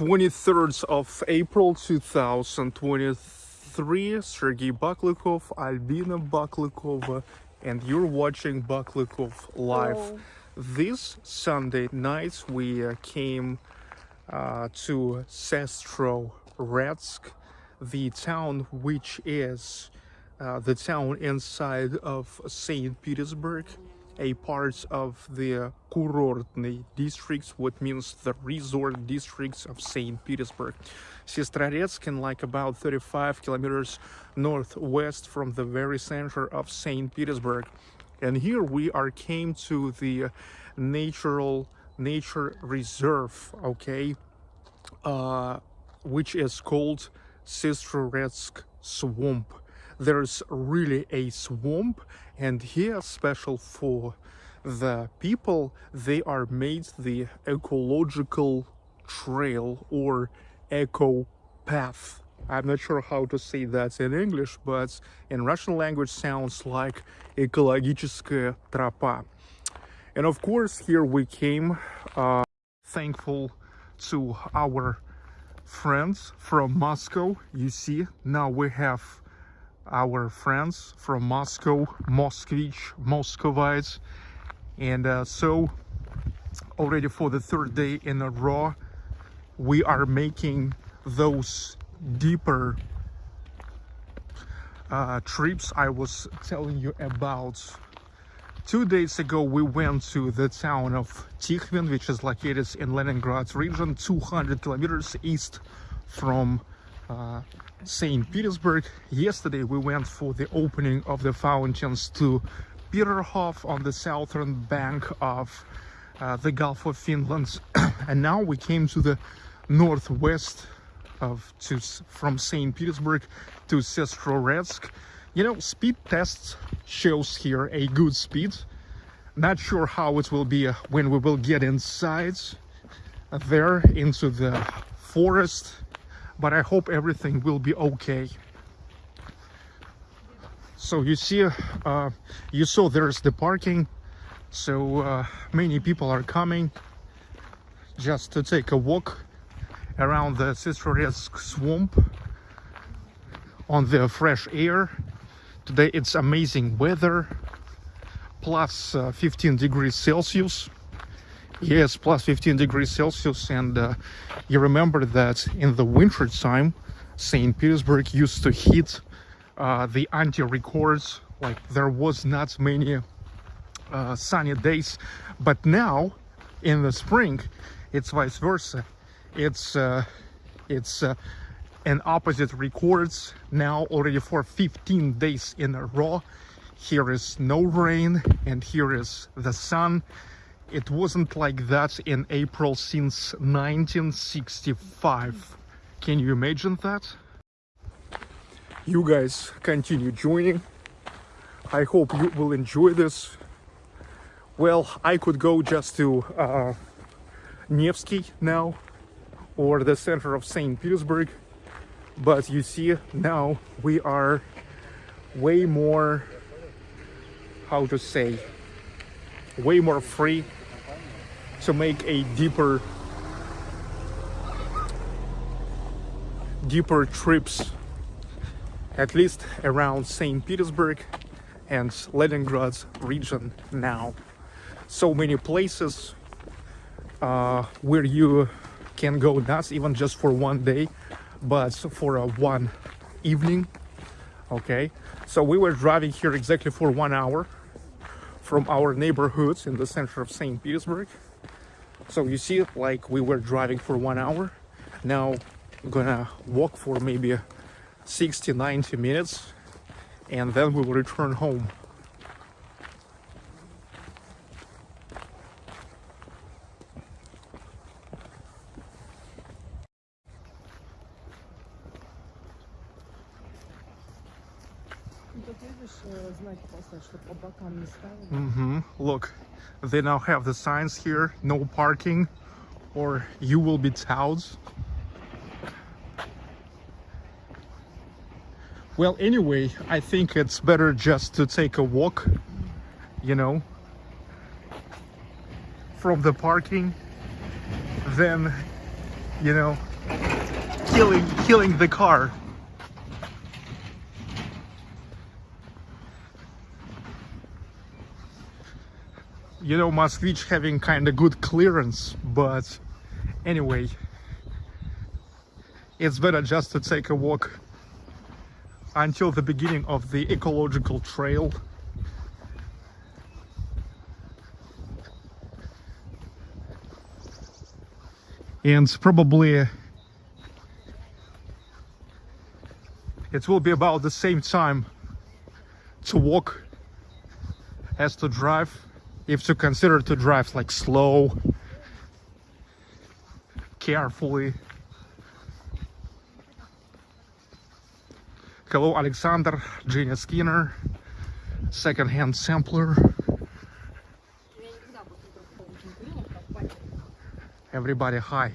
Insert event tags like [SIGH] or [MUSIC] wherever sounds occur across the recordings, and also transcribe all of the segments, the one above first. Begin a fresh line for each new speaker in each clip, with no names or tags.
23rd of April 2023 Sergey Baklikov, Albina Baklikova and you're watching Baklikov live.
Hello.
This Sunday night we uh, came uh, to Sestro Retsk, the town which is uh, the town inside of St. Petersburg, a part of the Kurortny districts, what means the resort districts of St. Petersburg. Sestrorецк in like about 35 kilometers northwest from the very center of St. Petersburg. And here we are came to the natural nature reserve, okay, uh, which is called Sestrorецk Swamp there's really a swamp and here special for the people they are made the ecological trail or eco path i'm not sure how to say that in english but in russian language sounds like экологическая тропа and of course here we came uh, thankful to our friends from moscow you see now we have our friends from Moscow, Moskvich, Muscovites. And uh, so already for the third day in a row, we are making those deeper uh, trips I was telling you about. Two days ago, we went to the town of Tikhvin, which is located in Leningrad region, 200 kilometers east from uh, St. Petersburg. Yesterday we went for the opening of the fountains to Peterhof on the southern bank of uh, the Gulf of Finland. [COUGHS] and now we came to the northwest of to from St. Petersburg to Sestroretsk. You know, speed tests shows here a good speed. Not sure how it will be uh, when we will get inside there into the forest but I hope everything will be okay. So you see, uh, you saw there's the parking, so uh, many people are coming just to take a walk around the Sestroretsk swamp on the fresh air. Today it's amazing weather, plus, uh, 15 degrees Celsius. Yes, plus 15 degrees Celsius. And uh, you remember that in the winter time, St. Petersburg used to hit uh, the anti-records. Like there was not many uh, sunny days. But now, in the spring, it's vice versa. It's uh, it's uh, an opposite records now already for 15 days in a row. Here is no rain and here is the sun it wasn't like that in April since 1965. Can you imagine that? You guys continue joining. I hope you will enjoy this. Well, I could go just to uh, Nevsky now or the center of St. Petersburg. But you see, now we are way more, how to say, way more free to make a deeper deeper trips at least around St. Petersburg and Leningrad region now so many places uh, where you can go not even just for one day but for a one evening okay so we were driving here exactly for one hour from our neighborhoods in the center of St. Petersburg so you see like we were driving for one hour. Now I'm gonna walk for maybe 60 90 minutes and then we will return home. Mm -hmm. Look, they now have the signs here, no parking or you will be towed. Well, anyway, I think it's better just to take a walk, you know, from the parking than, you know, killing killing the car. You know, Moskvich having kind of good clearance, but anyway, it's better just to take a walk until the beginning of the ecological trail. And probably it will be about the same time to walk as to drive if to consider to drive like slow carefully hello alexander Genius skinner second-hand sampler everybody hi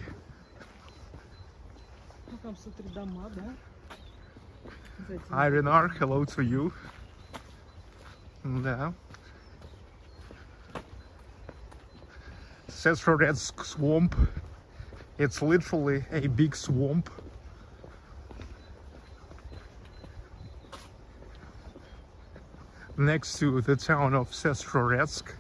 Irenar, hello to you. Да. Sestroretsk swamp. It's literally a big swamp. Next to the town of Sestroretsk.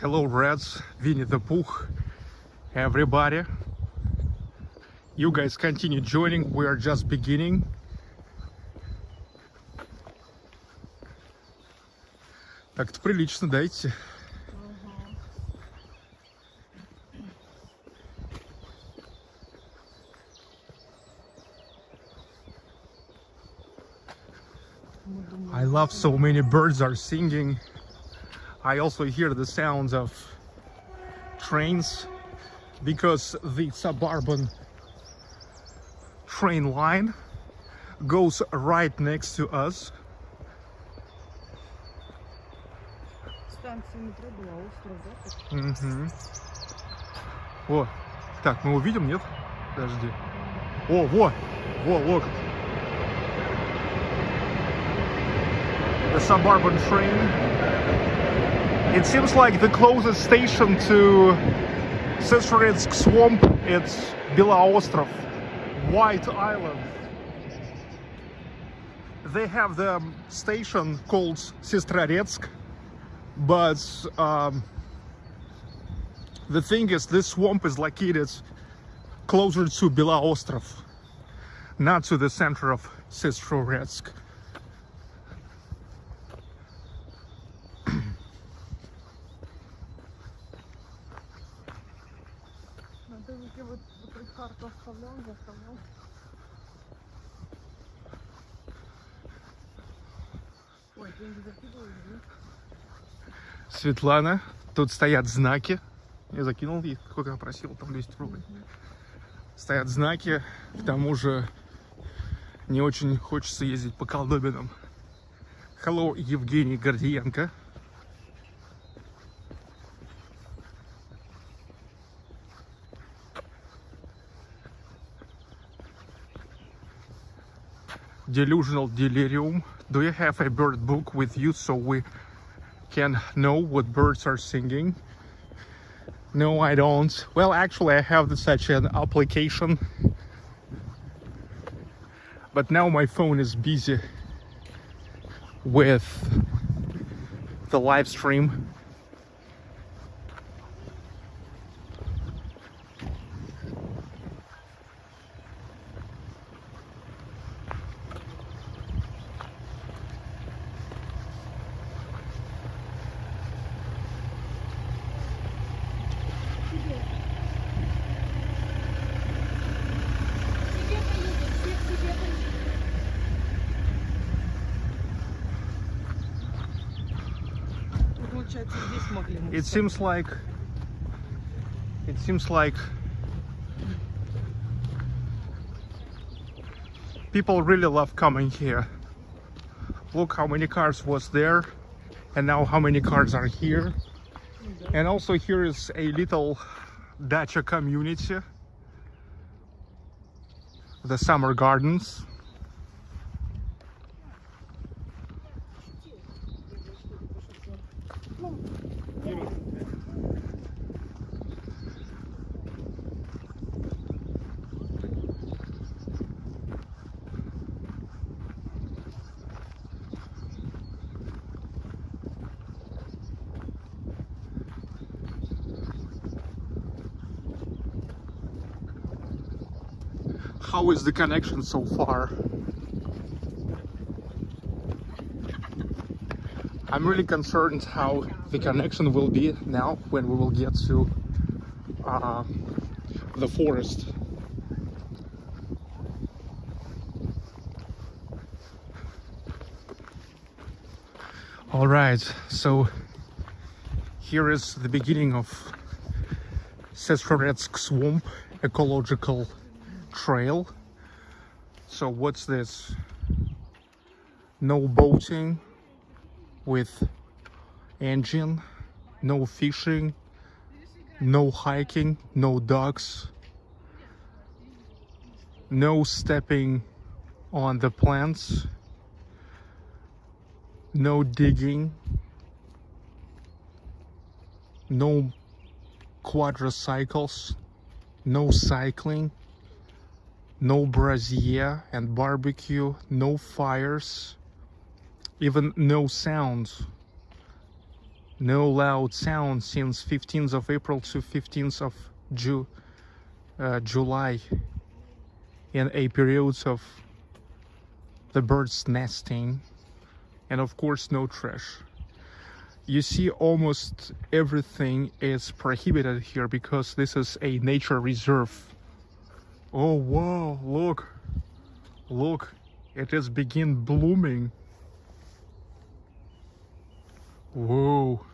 Hello, Reds, Winnie the Pooh, everybody You guys continue joining, we are just beginning. Так-то прилично дайте.
Мы думаем,
I love so many birds are singing. I also hear the sounds of trains because the suburban train line goes right next to us.
станция метро была остров, да? так?
Мгм. О, так, мы увидим, нет? Подожди. О, во, во, look. The suburban train. It seems like the closest station to Sestroretsk swamp it's Bilaostrov, White Island. They have the station called Sestroretsk, but um, the thing is, this swamp is located closer to Beloostrov, not to the center of Sestroretsk. Светлана, тут стоят знаки. Я закинул ей, сколько я просил, там 200 рублей. Стоят знаки, к тому же не очень хочется ездить по колдобинам. Hello, Евгений Гордиенко. Delusional Delirium. Do you have a bird book with you so we can know what birds are singing? No, I don't. Well, actually, I have such an application. But now my phone is busy with the live stream. it seems like it seems like people really love coming here. Look how many cars was there and now how many cars are here. And also here is a little dacha community. The summer gardens. How is the connection so far? I'm really concerned how the connection will be now when we will get to uh, the forest. All right, so here is the beginning of Sestroretsk Swamp Ecological Trail. So what's this? No boating with engine, no fishing, no hiking, no dogs, no stepping on the plants, no digging, no quadricycles, no cycling, no brazier and barbecue, no fires, even no sounds. No loud sound since 15th of April to 15th of Ju uh, July. In a period of the birds nesting and of course no trash. You see almost everything is prohibited here because this is a nature reserve oh wow look. Look it has begin blooming. Whoa.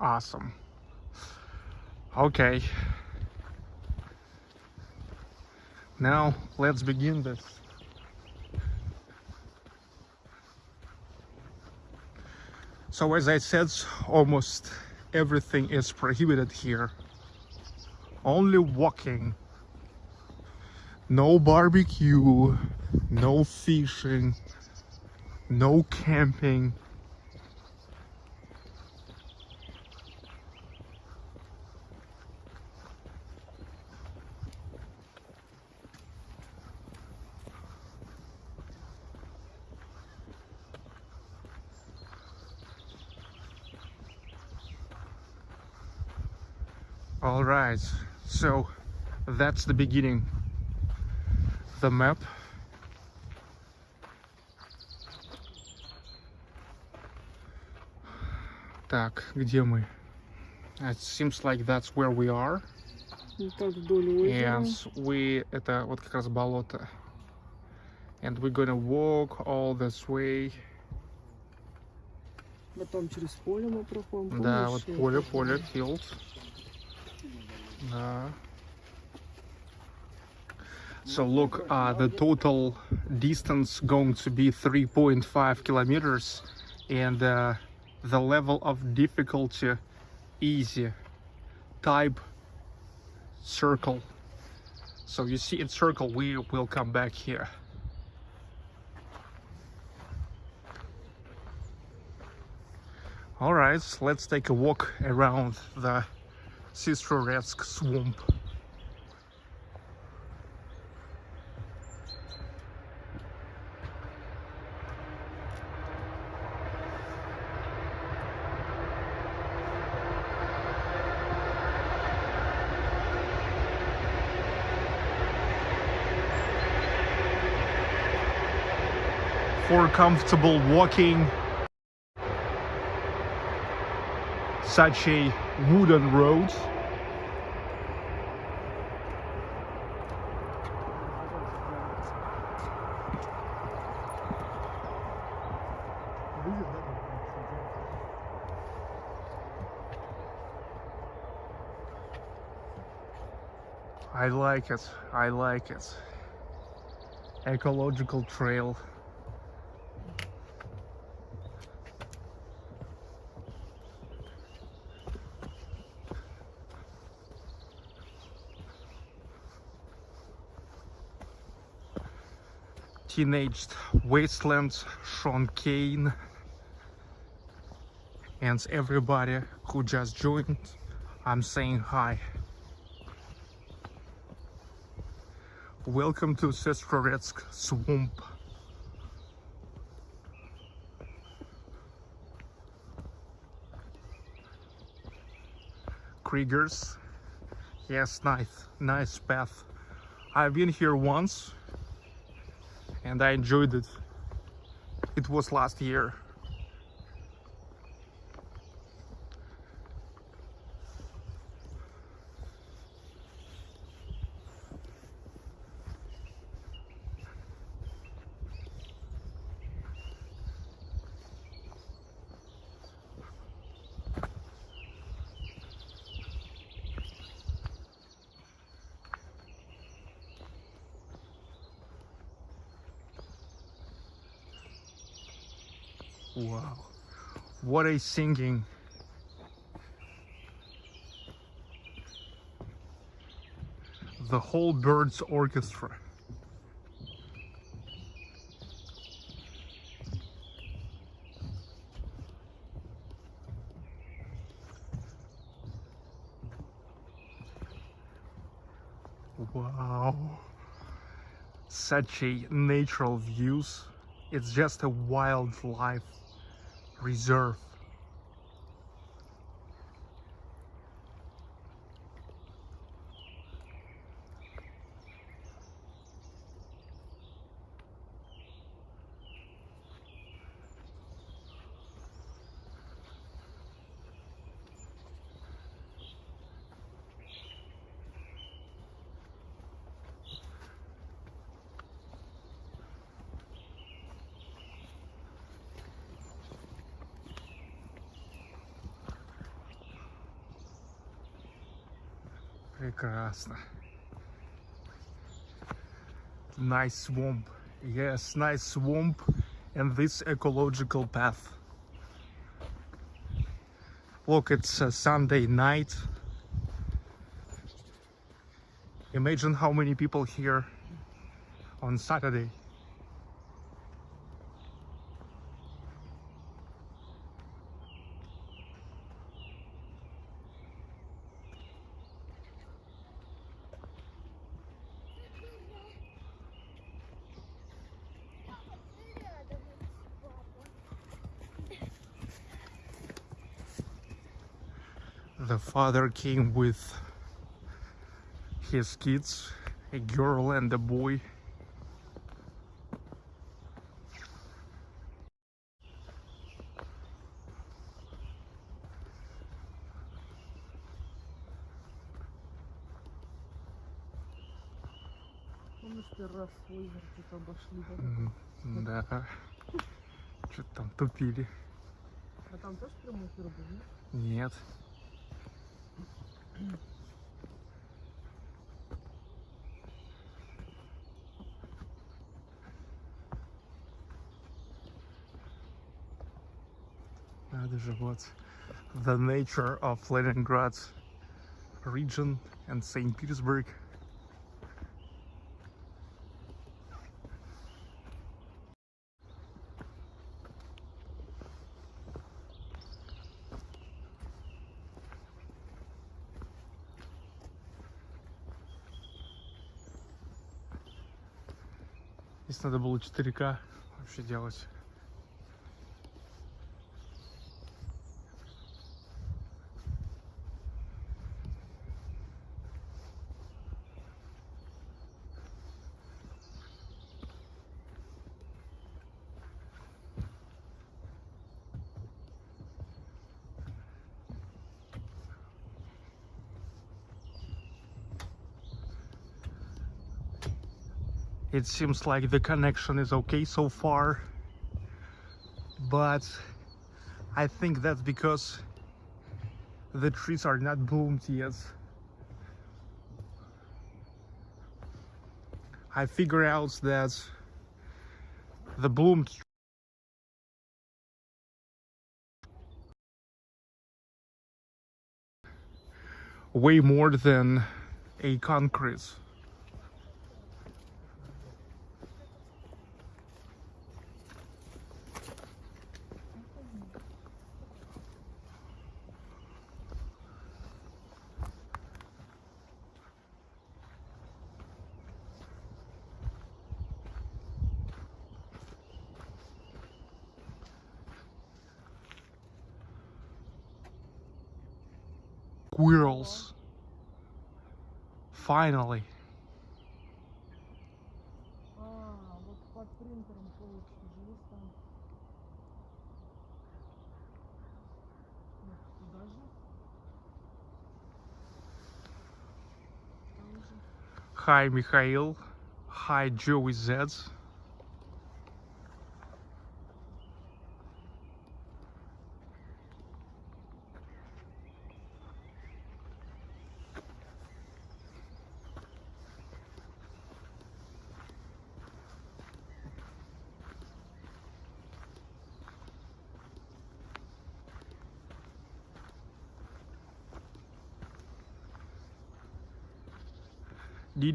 Awesome. Okay. Now let's begin this. So as I said, almost everything is prohibited here. Only walking. No barbecue, no fishing, no camping, all right so that's the beginning the map так где мы it seems like that's where we are and we это вот как раз болото and we're gonna walk all this way
Потом через поле мы проходим.
да вот поле поле field uh, so look, uh, the total distance going to be 3.5 kilometers and uh, the level of difficulty easy type circle so you see in circle we will come back here all right let's take a walk around the Sestroretsk swamp. For comfortable walking such a wooden road I like it, I like it. Ecological trail. Teenaged Wasteland, Sean Kane, and everybody who just joined. I'm saying hi. Welcome to Sestroretsk swamp. Kriegers. Yes, nice, nice path. I've been here once and I enjoyed it. It was last year. Wow, what a singing! The whole birds orchestra. Wow, such a natural views. It's just a wildlife reserve. Прекрасно. Nice swamp. Yes, nice swamp and this ecological path. Look, it's a Sunday night. Imagine how many people here on Saturday. father came with his kids, a girl and a boy.
Помнишь, первый раз озеро тут обошли, да?
М, Да. Что-то там тупили.
А там тоже прямой эфир был, нет?
Нет. Надо же, вот. The nature of Leningrad region and St. Petersburg. Надо было 4К вообще делать. It seems like the connection is okay so far, but I think that's because the trees are not bloomed yet. I figure out that the bloomed way more than a concrete. squirrels. Finally. Hi Mikhail, hi Joey Zeds.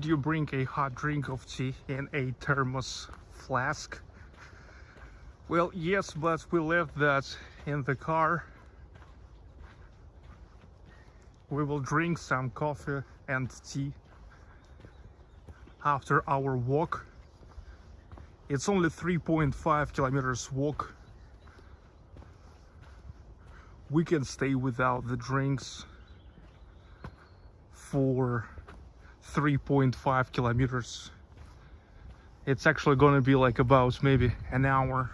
Did you bring a hot drink of tea in a thermos flask? Well, yes, but we left that in the car. We will drink some coffee and tea after our walk. It's only 3.5 kilometers walk. We can stay without the drinks for 3.5 kilometers. It's actually gonna be like about maybe an hour.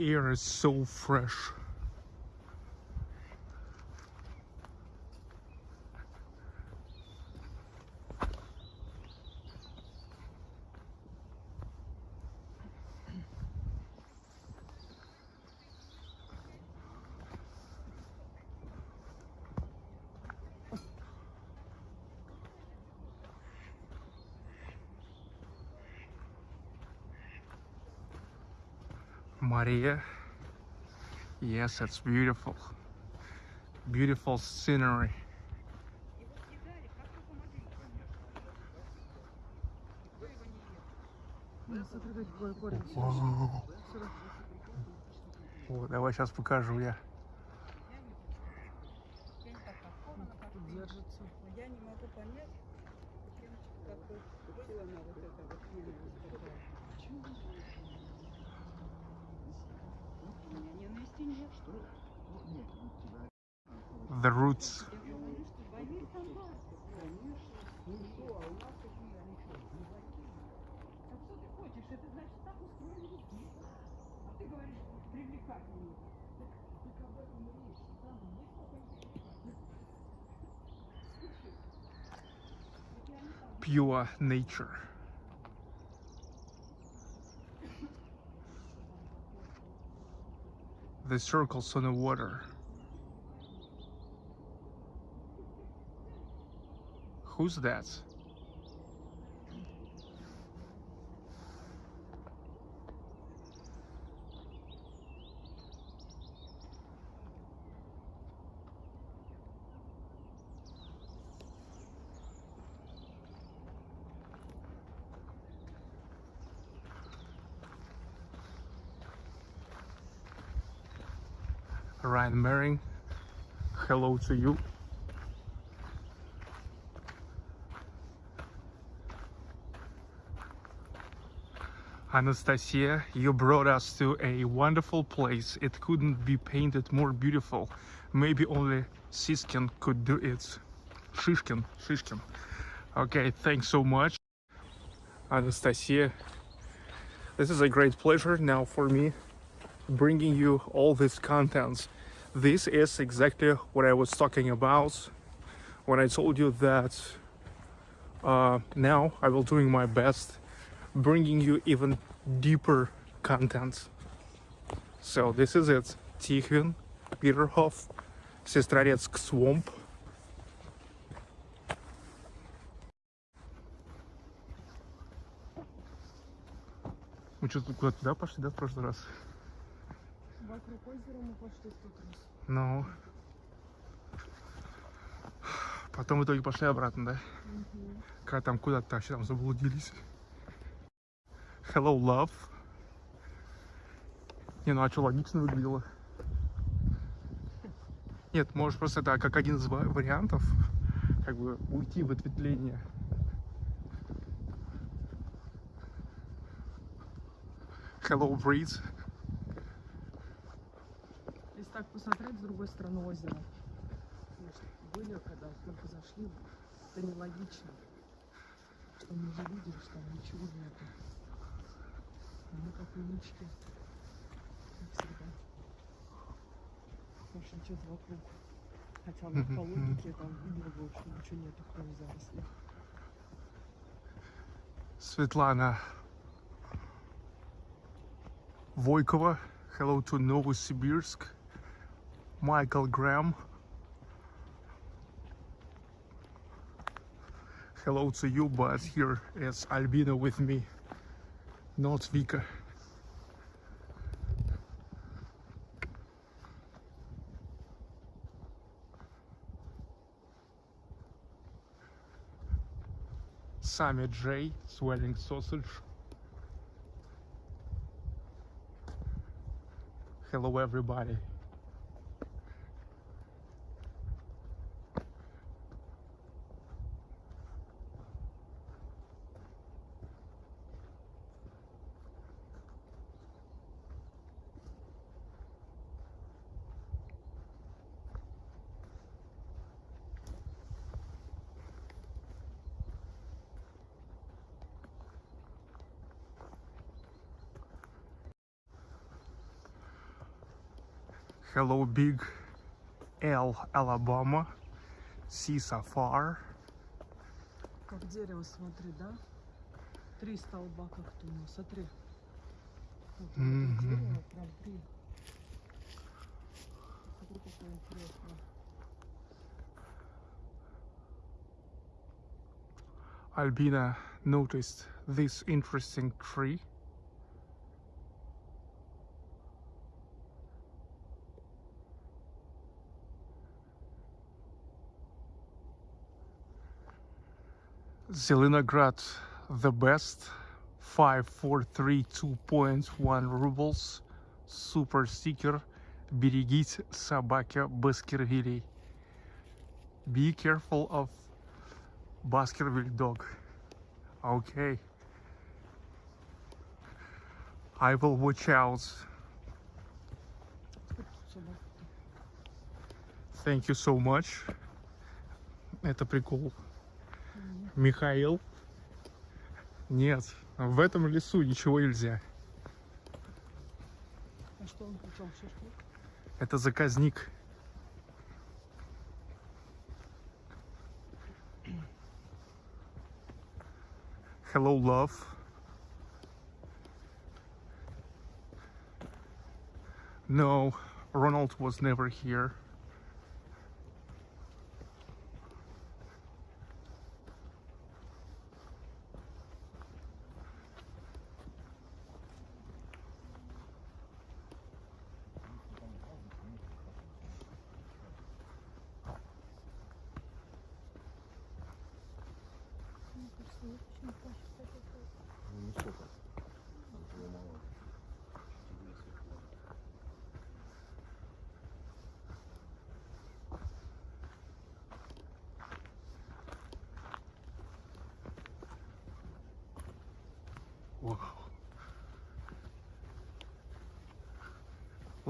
Air is so fresh. Maria. Yes, it's beautiful. Beautiful scenery. О, давай сейчас покажу я. The Roots. Pure nature. The circles on the water. Who's that? Ryan Mering, hello to you. Anastasia, you brought us to a wonderful place. It couldn't be painted more beautiful. Maybe only Siskin could do it. Shishkin, Shishkin. Okay, thanks so much. Anastasia, this is a great pleasure now for me bringing you all these contents this is exactly what I was talking about when I told you that uh, now I will doing my best bringing you even deeper content. So this is it. Tikhvin, Peterhof, Sestroretsk Swamp. Мы что-то куда-то пошли, да, в прошлый раз?
Вокруг озера мы пошли в тот раз.
Ну. Потом в итоге пошли обратно, да? Когда там куда-то вообще там заблудились. Hello, love. Не, ну а что, логично выглядело? Нет, может просто это как один из ва- вариантов, как бы уйти в ответвление. Hello, breeze.
Если так посмотреть с другой стороны озера. Были, когда только зашли, это нелогично. Что мы же видели, что там ничего нету. Мы как умнички. Как всегда. Больше ничего вокруг. Хотя вот по логике там видела бы, что ничего нету, кроме зарослей.
Светлана Войкова. Hello to Novosibirsk. Michael Graham. Hello to you, but here is Albina with me, not Vika. Sammy J, swelling sausage. Hello, everybody. Hello, Big L, Alabama. See Safar.
Как дерево, смотри, да? Три столба как-то у нас, смотри. Вот это
Мгм.
дерево, прям три. Смотри, какое интересное.
Albina noticed this interesting tree. Zelenograd, the best. 5432.1 rubles. Super sticker. Берегите собаки Баскервилей. Be careful of Baskerville dog. Okay. I will watch out.
Сколько тут собак?
Thank you so much. Это прикол. Михаил. Нет, в этом лесу ничего нельзя.
А что он причем шашлык?
Это заказник. Hello, love. No, Ronald was never here.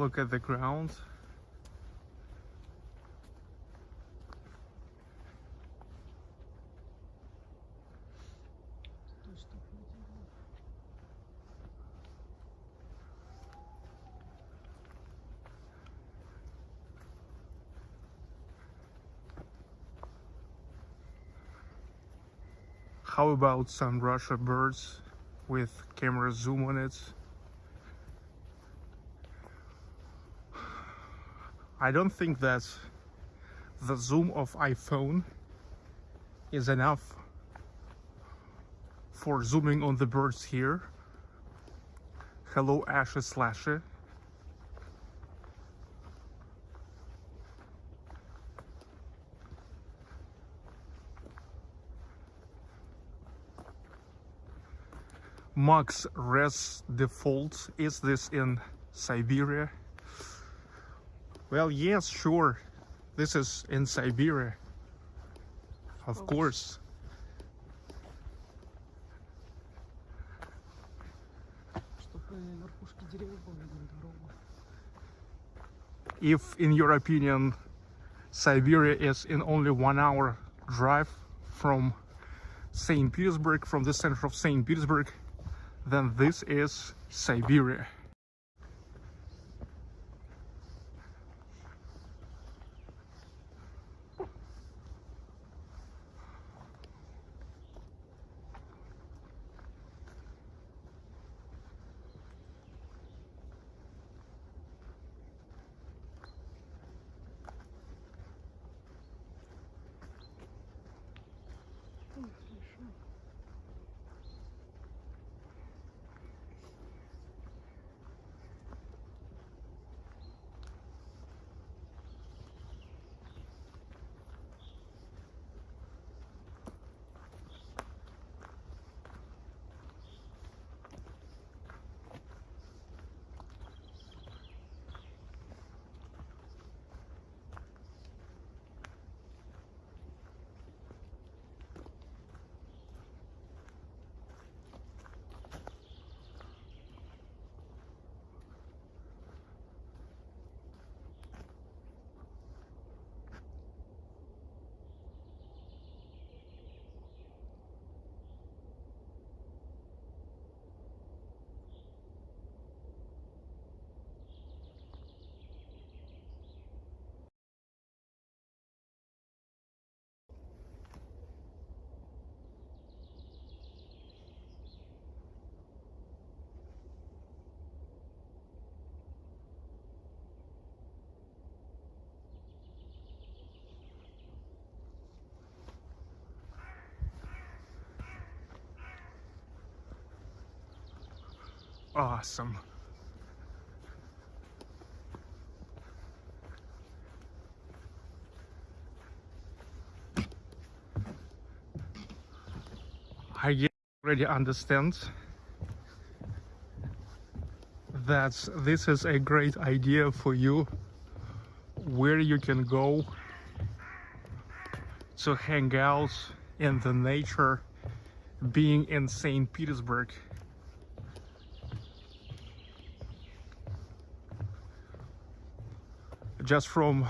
look at the ground. How about some Russia birds with camera zoom on it? I don't think that the zoom of iPhone is enough for zooming on the birds here. Hello, Ashy Slasher. Max Res Default. Is this in Siberia? Well, yes, sure. This is in Siberia. Of
oh. course.
If, in your opinion, Siberia is in only one hour drive from St. Petersburg, from the center of St. Petersburg, then this is Siberia. Awesome. I already understand that this is a great idea for you where you can go to hang out in the nature being in St. Petersburg. Just from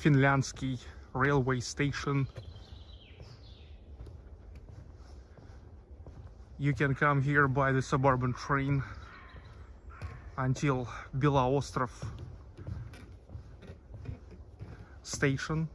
Finlyandsky railway station. You can come here by the suburban train until Beloostrov station.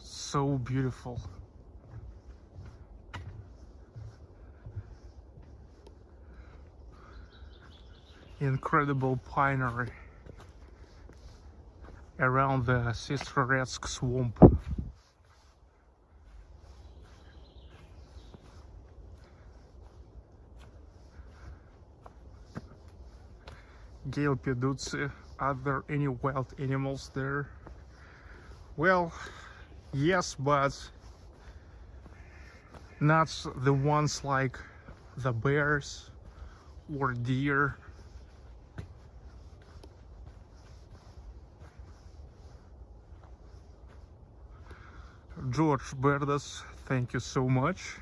So beautiful. Incredible pinery around the Sestroretsk swamp. Gale Peduzzi, are there any wild animals there? Well, yes, but not the ones like the bears or deer. George Berdas, thank you so much.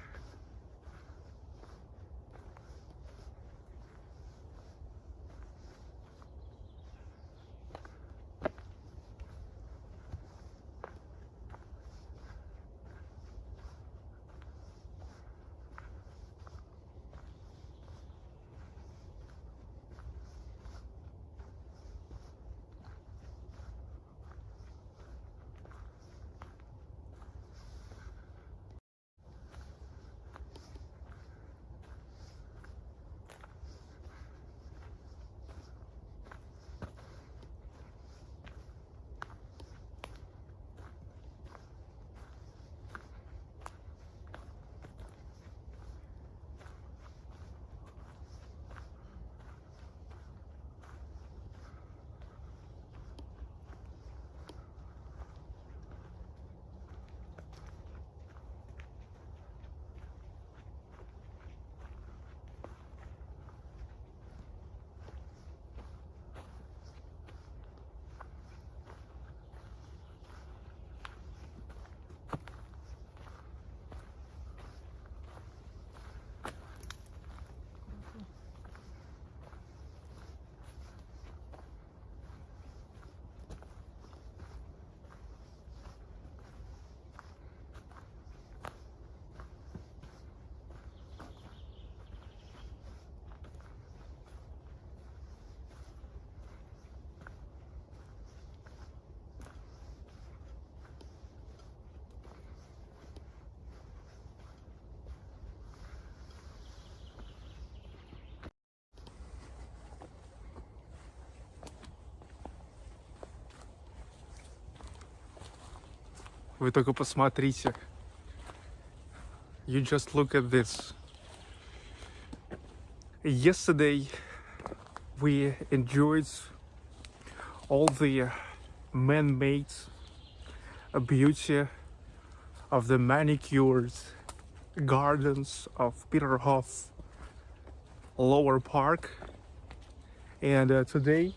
Вы только посмотрите. You just look at this. Yesterday we enjoyed all the man-made beauty of the manicured gardens of Peterhof Lower Park. And uh, today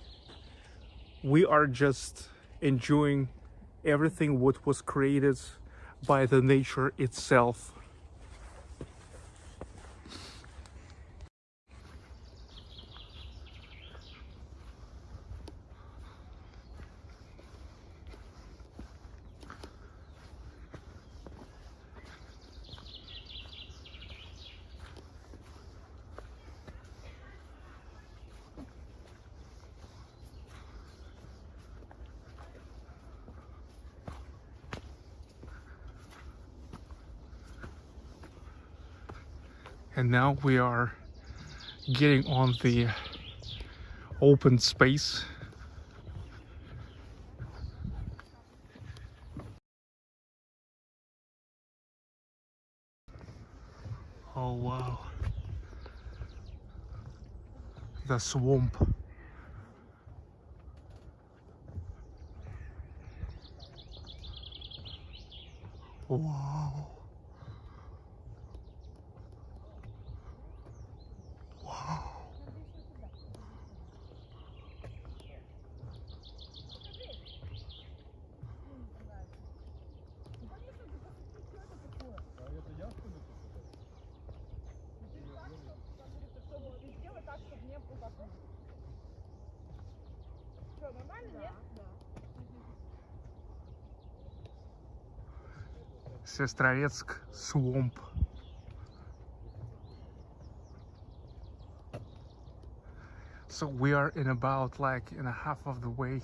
we are just enjoying everything what was created by the nature itself. And now we are getting on the open space. Oh wow. The swamp Сестрорецк Swamp. So we are in about like in a half of the way.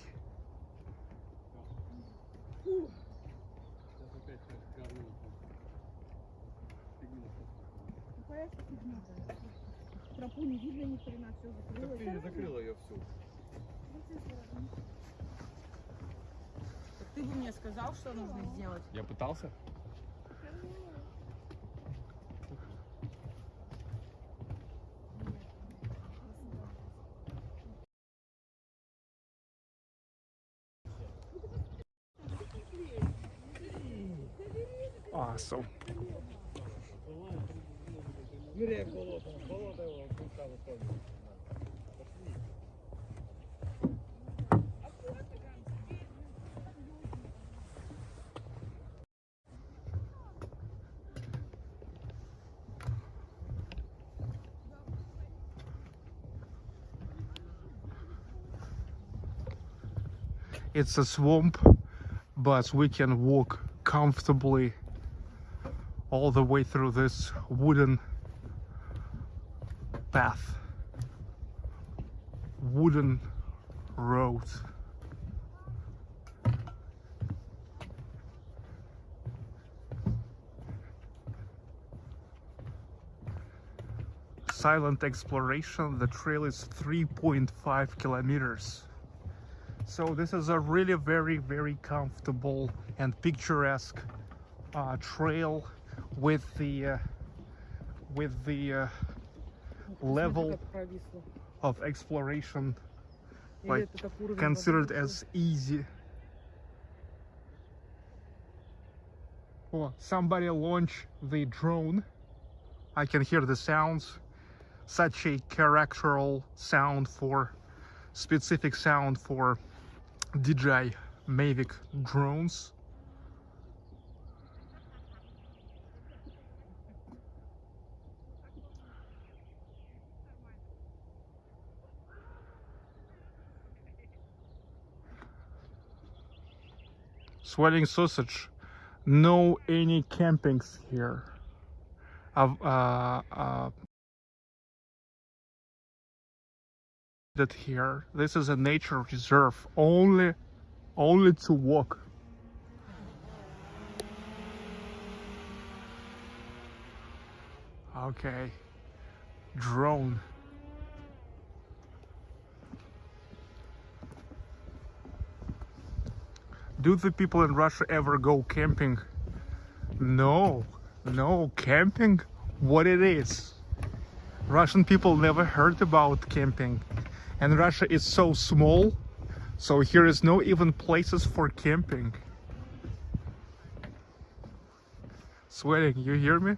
It's a swamp, but we can walk comfortably all the way through this wooden path, wooden road. Silent exploration, the trail is 3.5 kilometers so this is a really very very comfortable and picturesque uh, trail with the uh, with the uh, level of exploration like considered as easy. Oh somebody launch the drone. I can hear the sounds. Such a characteral sound for specific sound for DJI Mavic drones. Swelling sausage. No any campings here. Uh, uh, that here. This is a nature reserve. Only, only to walk. Okay. Drone. Do the people in Russia ever go camping? No, no, camping? What it is? Russian people never heard about camping. And Russia is so small, so here is no even places for camping. Sweating, you hear me?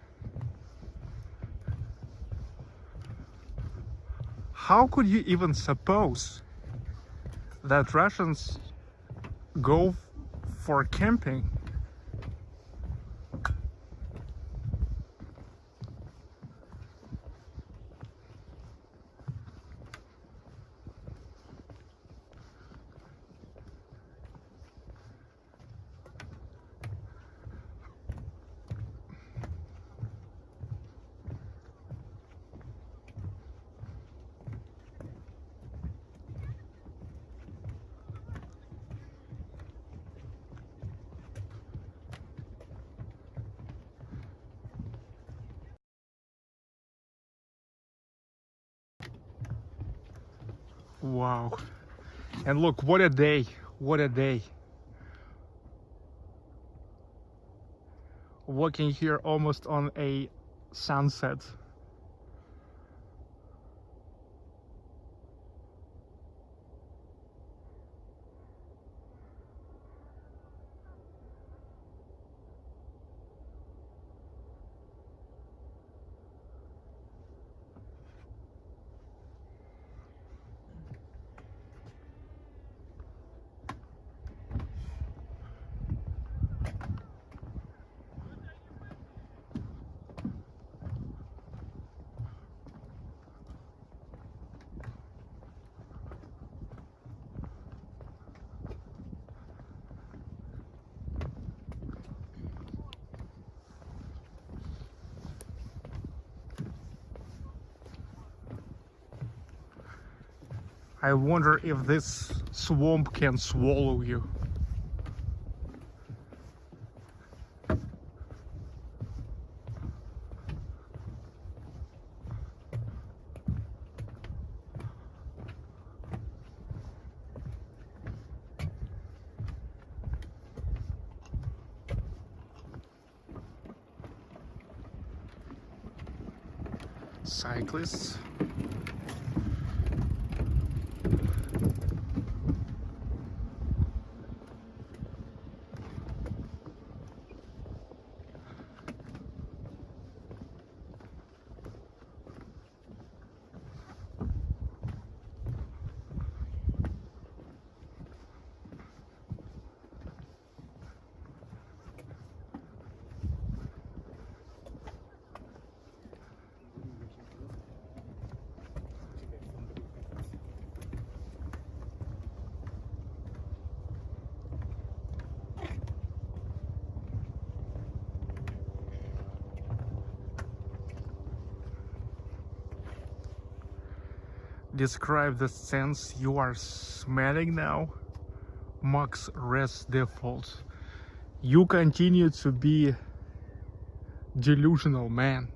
How could you even suppose that Russians go for camping? Wow. And look, what a day. What a day. Walking here almost on a sunset. I wonder if this swamp can swallow you. Cyclists. Describe the sense you are smelling now? Max rest default. You continue to be delusional man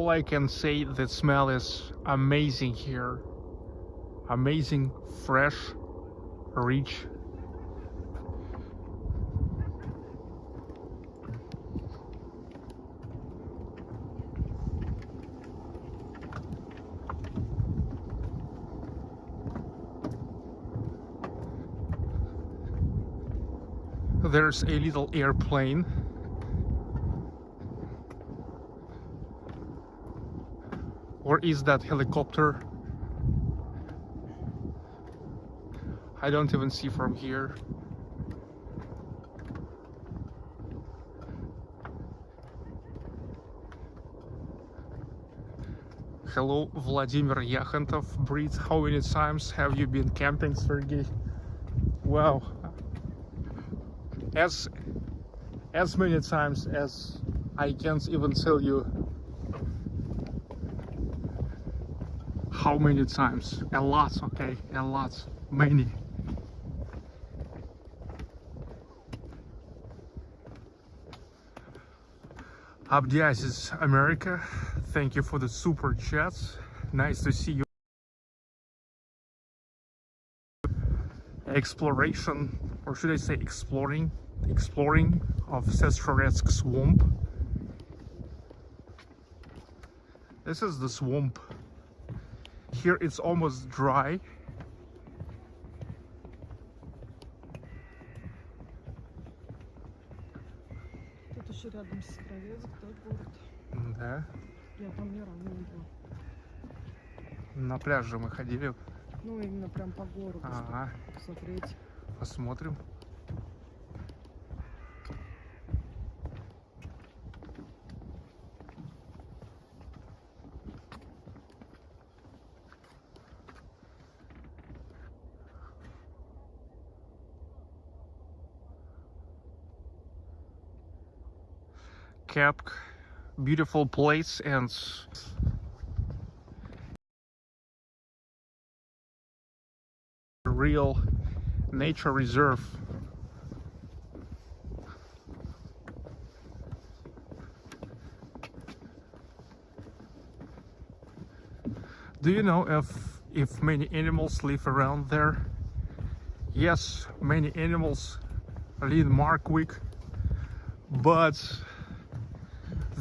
all I can say the smell is amazing here. Amazing fresh rich. There's a little airplane is that helicopter? I don't even see from here. Hello, Vladimir Yakhantov. Breathe. How many times have you been camping, Sergey? Wow. As as many times as I can't even tell you How many times? A lot, okay? A lot. Many. Abdiasis America, thank you for the super chats. Nice to see you. Exploration, or should I say exploring, exploring of Sestroretsk swamp. This is the swamp. Here it's almost dry.
Тут еще рядом с Сестрорецк, да, город.
Да.
Я там ни разу не была.
На пляже мы ходили.
Ну, именно прям по городу,
Ага.
посмотреть.
Посмотрим. Beautiful place and real nature reserve. Do you know if if many animals live around there? Yes, many animals live in Markwick, but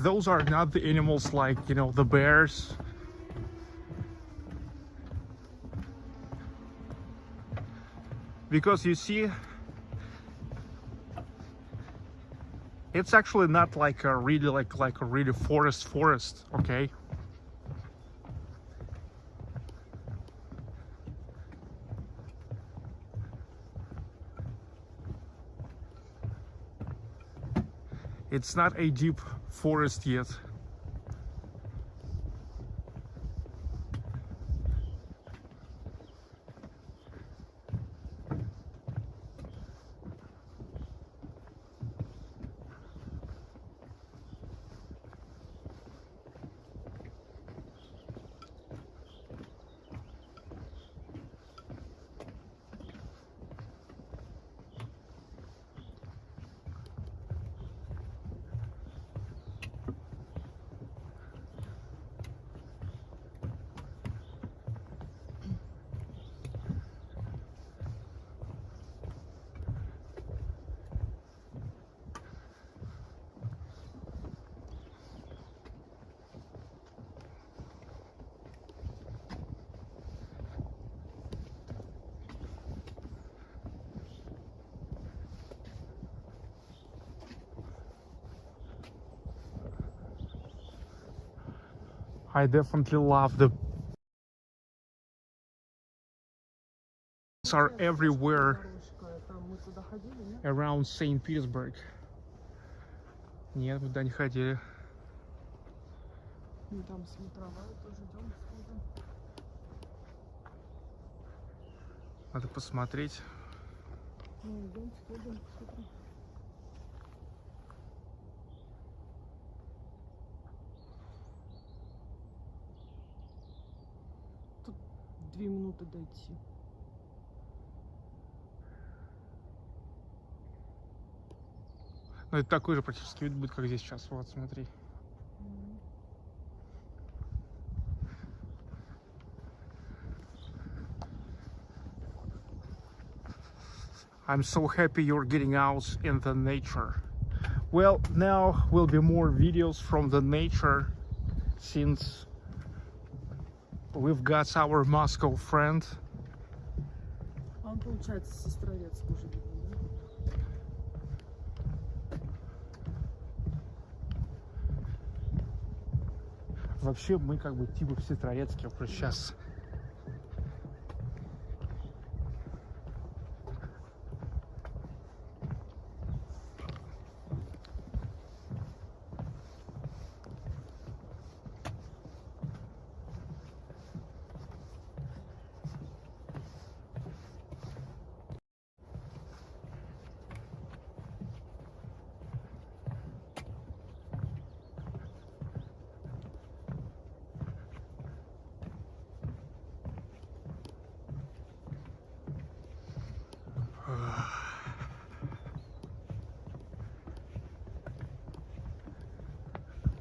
those are not the animals like you know the bears. Because you see it's actually not like a really like like a really forest forest okay it's not a deep forest yet I definitely love the are everywhere
Дорожка, там мы туда ходили, нет?
around St. Petersburg. Нет, мы туда не ходили.
Ну, там смотровая тоже идем, сходим.
Надо посмотреть.
Ну, идем, сходим, посмотрим. две минуты дойти.
Ну, это такой же практически вид будет, как здесь сейчас. Вот, смотри. I'm so happy you're getting out in the nature. Well, now will be more videos from the nature since we've got our Moscow friend.
А он, получается, Сестрорецк уже видно, да?
Вообще мы как бы типа в Сестрорецке просто сейчас.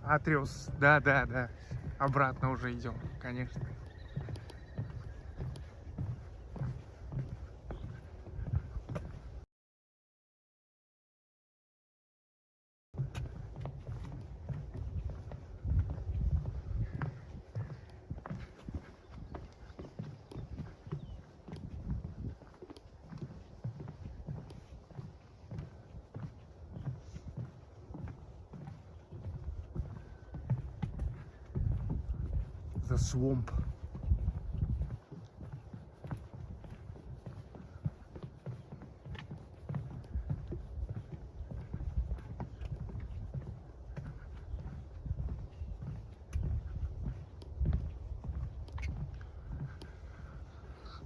Атриус, да, да, да. Обратно уже идем, конечно. Swamp.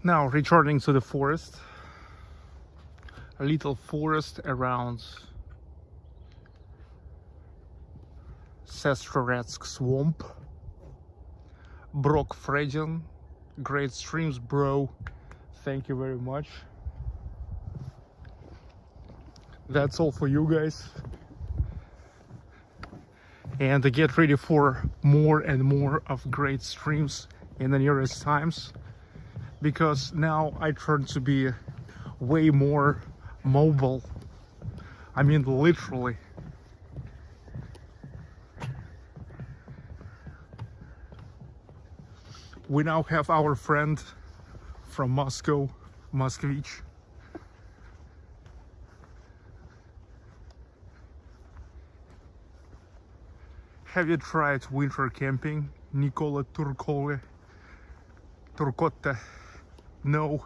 Now returning to the forest. A little forest around Sestroretsk swamp. Brock Fredin. Great streams, bro. Thank you very much. That's all for you guys. And get ready for more and more of great streams in the nearest times. Because now I turn to be way more mobile. I mean, literally. We now have our friend from Moscow, Moskvich. Have you tried winter camping, Nicola Turkove? Turcotte? No.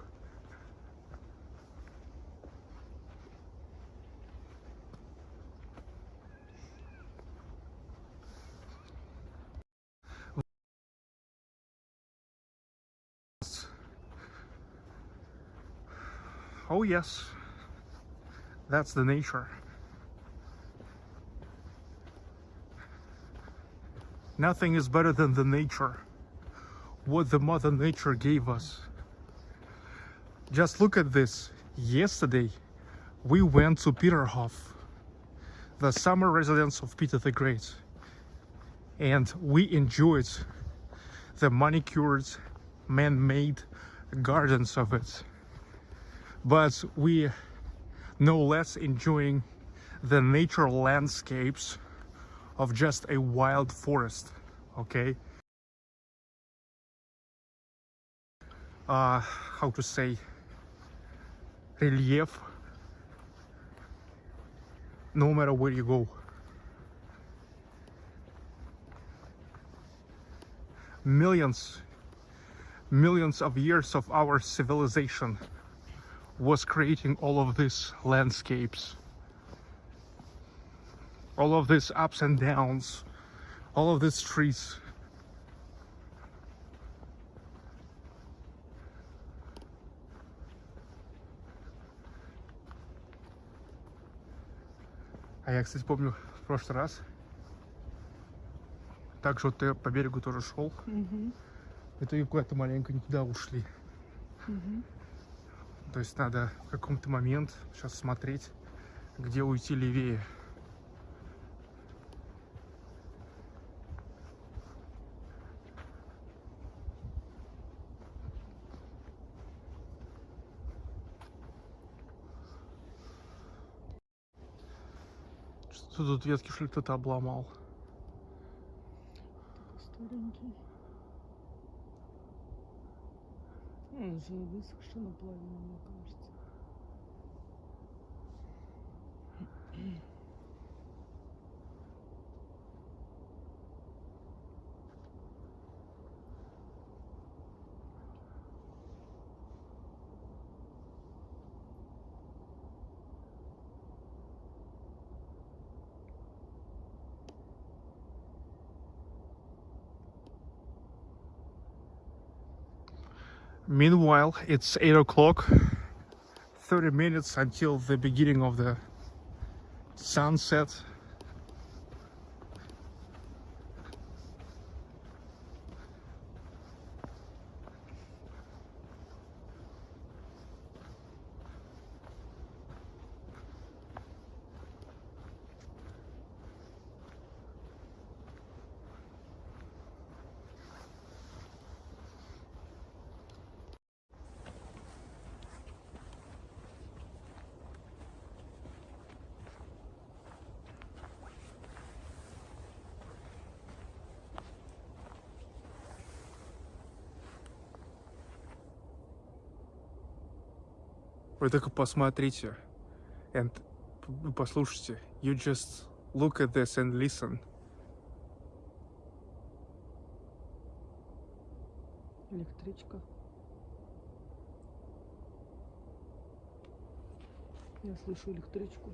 Oh yes, that's the nature. Nothing is better than the nature. What the mother nature gave us. Just look at this. Yesterday, we went to Peterhof, the summer residence of Peter the Great. And we enjoyed the manicured, man-made gardens of it but we no less enjoying the nature landscapes of just a wild forest okay? Uh how to say relief no matter where you go. Millions millions of years of our civilization was creating all of these landscapes all of these ups and downs all of these trees А я, кстати, помню в прошлый раз также вот я по берегу тоже шел.
Угу.
Это и куда-то маленько не туда ушли.
Угу.
То есть надо в каком-то момент сейчас смотреть, где уйти левее. Что тут ветки что ли кто-то обломал?
Старенький. Он же высохший наполовину, мне кажется.
Meanwhile, it's 8 o'clock, 30 minutes until the beginning of the sunset. Вы только посмотрите. And послушайте. You just look at this and listen.
Электричка. Я слышу электричку.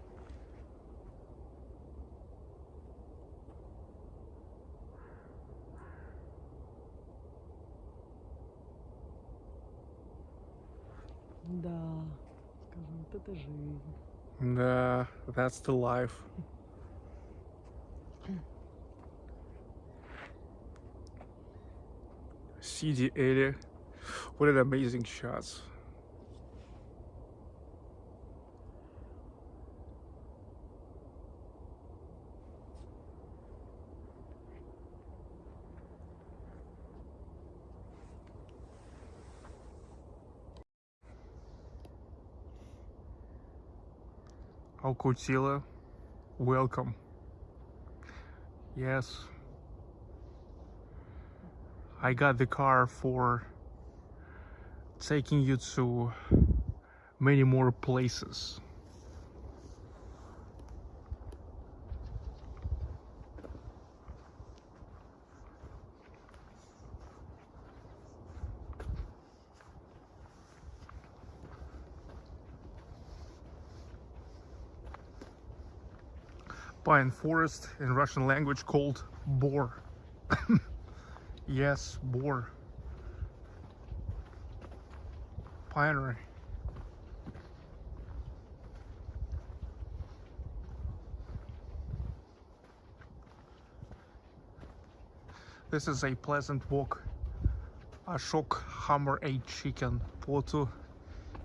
Да, скажу, вот это жизнь.
Да, that's the life. CD area. What an amazing shots. Alcotila, welcome. Yes. I got the car for taking you to many more places. Pine forest in Russian language called boar. [LAUGHS] yes, boar. Pinery. This is a pleasant walk. Ashok Hammer 8 chicken photo.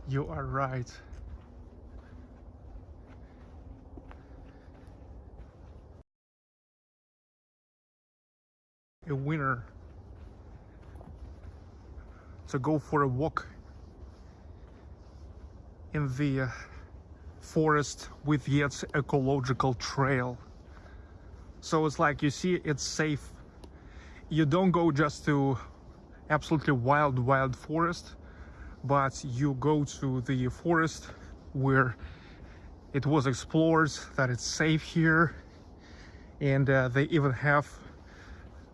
You are right. Winner to go for a walk in the uh, forest with yet ecological trail. So it's like you see it's safe. You don't go just to absolutely wild wild forest but you go to the forest where it was explored that it's safe here and uh, they even have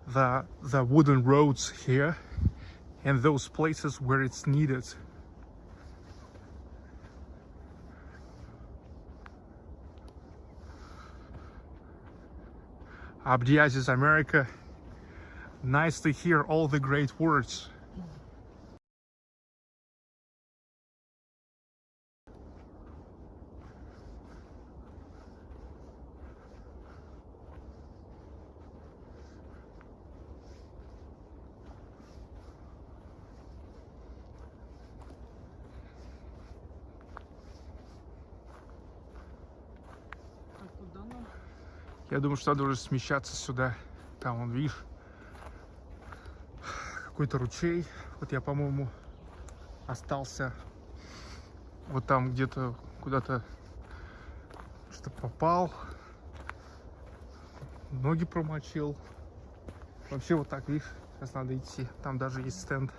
the the wooden roads here and those places where it's needed. Abdiaziz America nice to hear all the great words Я думаю, что надо уже смещаться сюда. Там, он, видишь, какой-то ручей. Вот я, по-моему, остался вот там где-то куда-то что попал. Ноги промочил. Вообще вот так, видишь, сейчас надо идти. Там даже есть стенд.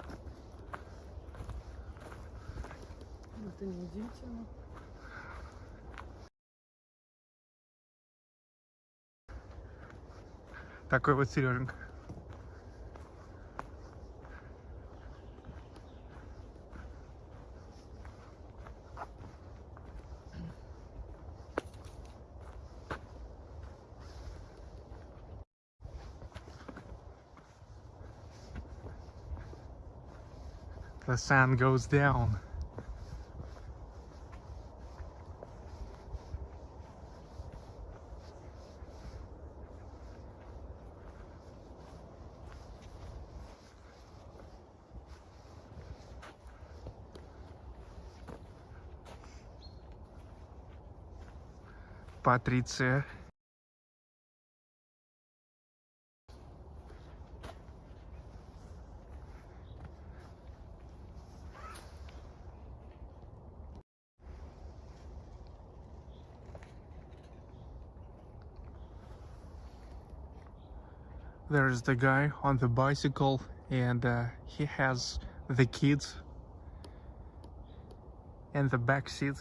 Это неудивительно.
Такой вот Сереженька. The sun goes down. Патриция. There's the guy on the bicycle and uh, he has the kids in the back seat.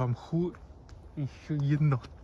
В мху еще енота.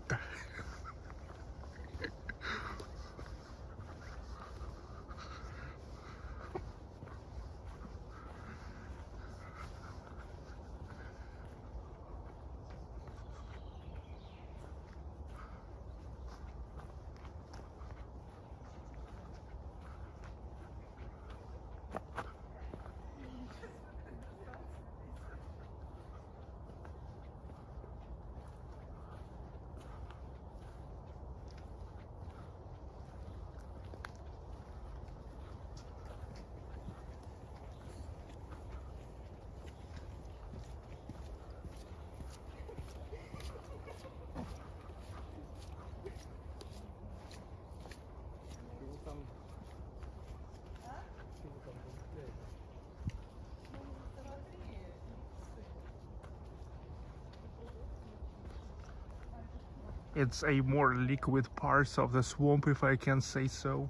It's a more liquid part of the swamp, if I can say so.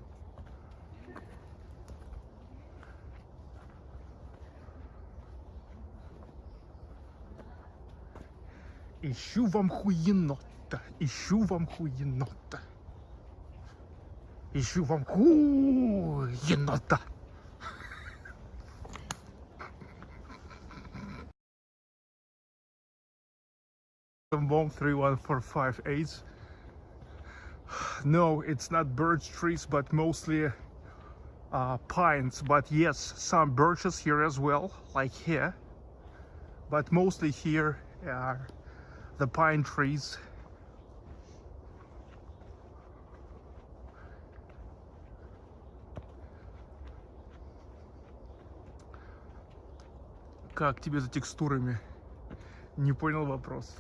Ищу вам хуенота, ищу вам хуенота. Ищу вам хуенота. Bomb 31458. No, it's not birch trees, but mostly uh, pines. But yes, some birches here as well, like here. But mostly here are the pine trees. Как тебе за текстурами? Не понял вопрос.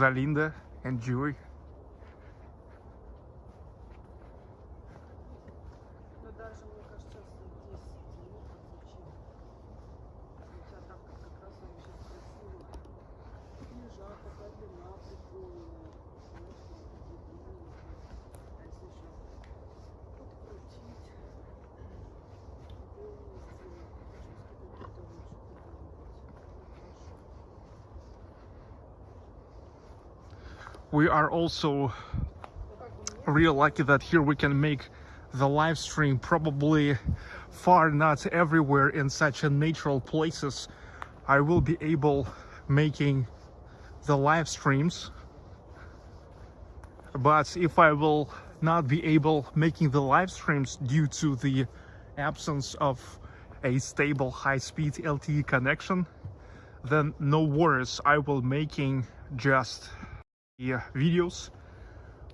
Rosalinda and Joey.
we are also real lucky that here we can make the live stream probably far not everywhere in such a natural places. I will be able making the live streams but if I will not be able making the live streams due to the absence of a stable high-speed LTE connection then no worries. I will making just the uh, videos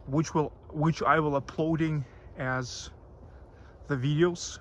which will which I will uploading as the videos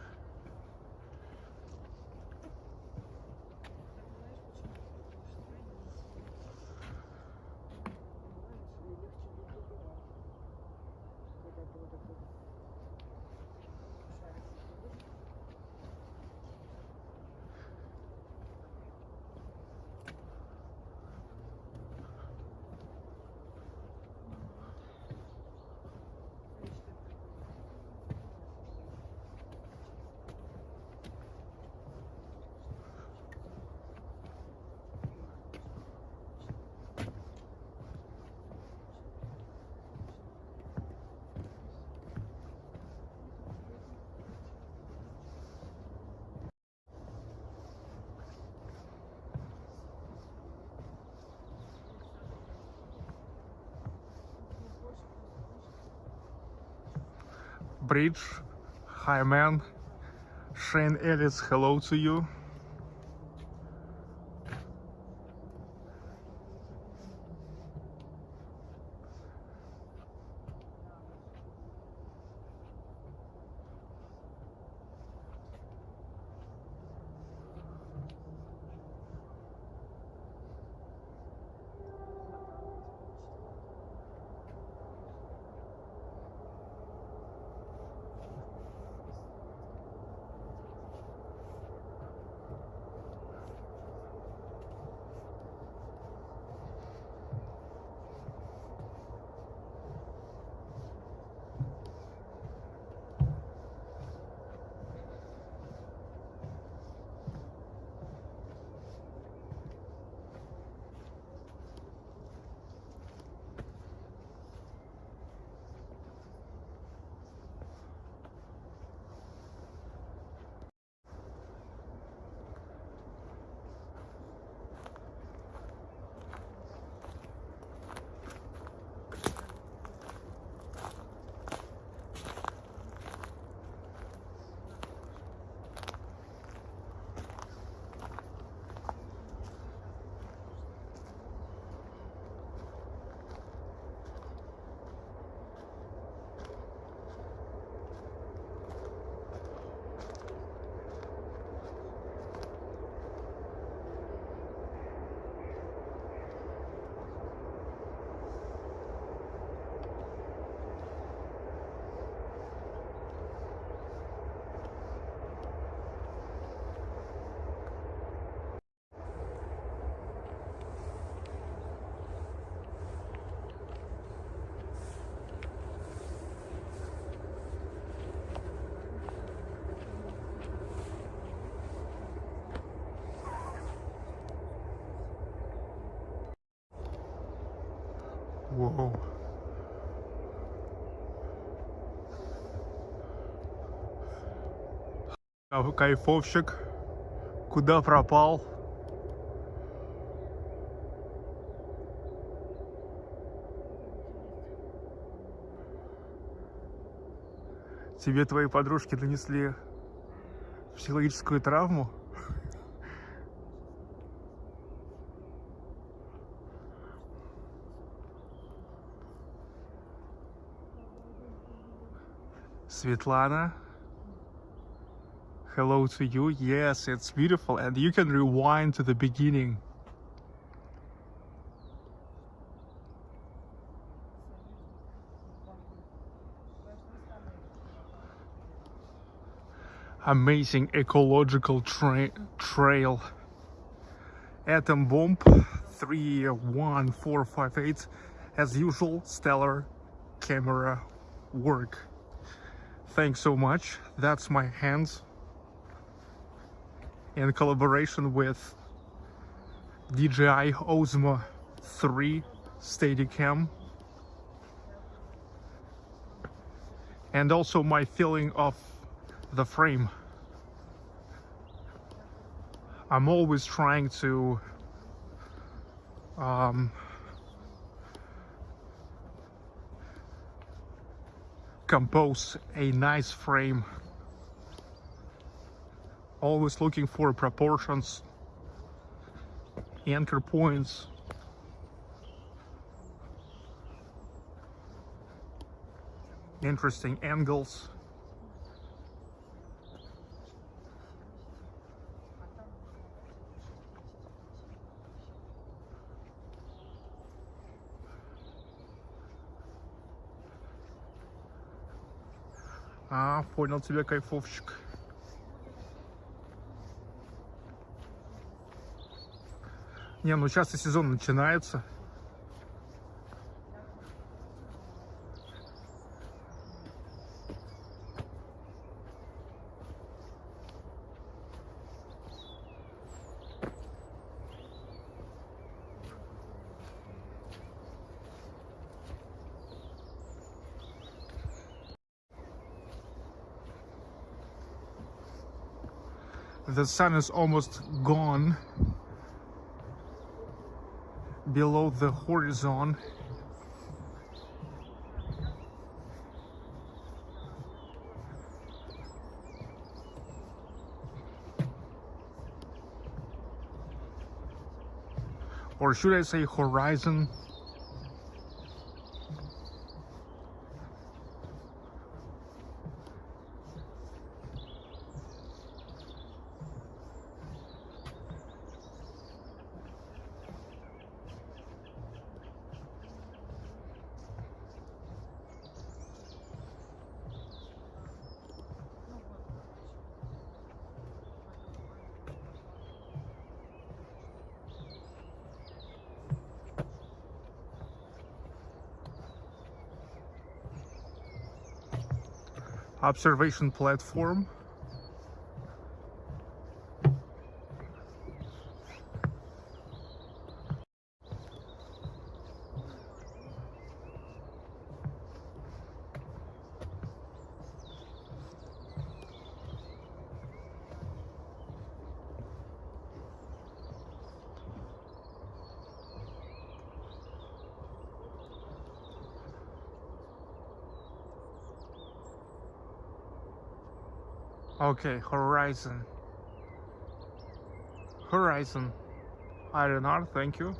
bridge. Hi, man. Shane Ellis, hello to you. Кайфовщик. Куда пропал? Тебе твои подружки нанесли психологическую травму? Svetlana. Hello to you. Yes, it's beautiful. And you can rewind to the beginning. Amazing ecological tra trail. Atom Bomb 31458. As usual, stellar camera work. Thanks so much. That's my hands in collaboration with DJI Osmo 3 Steadicam. And also my feeling of the frame. I'm always trying to um, compose a nice frame always looking for proportions anchor points interesting angles А, понял тебя, кайфовщик. Не, ну сейчас и сезон начинается. The sun is almost gone below the horizon. Or should I say horizon? Observation platform. Okay, horizon. Horizon. Iron ore, thank you.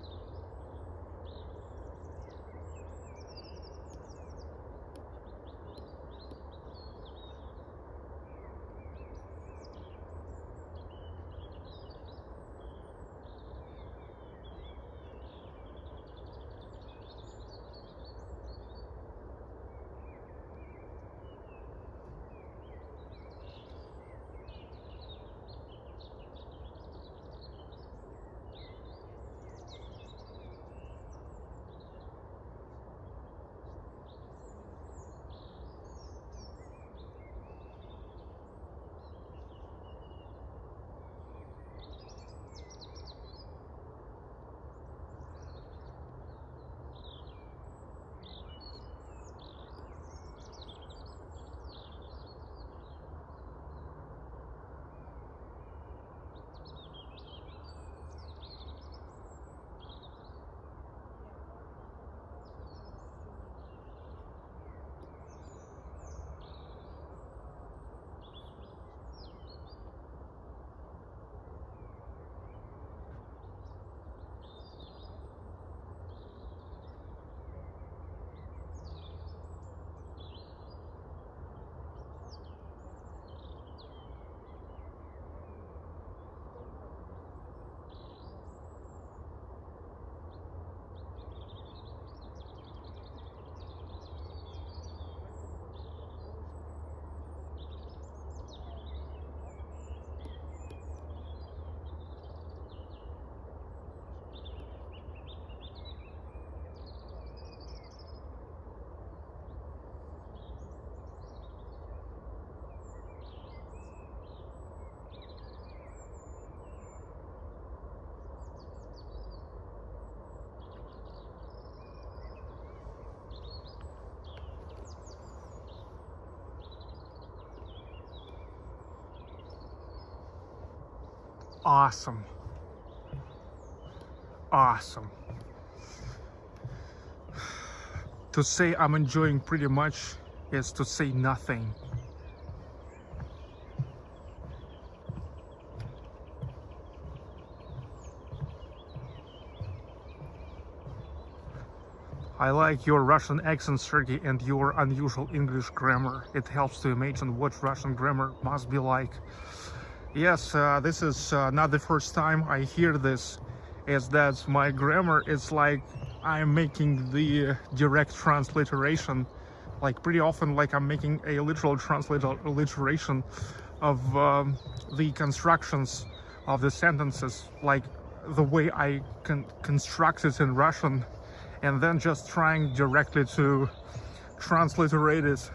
Awesome. Awesome. To say I'm enjoying pretty much is to say nothing. I like your Russian accent, Sergey, and your unusual English grammar. It helps to imagine what Russian grammar must be like. Yes, uh, this is uh, not the first time I hear this, is that my grammar is like I'm making the direct transliteration, like pretty often like I'm making a literal transliteration of um, the constructions of the sentences, like the way I can construct it in Russian and then just trying directly to transliterate it.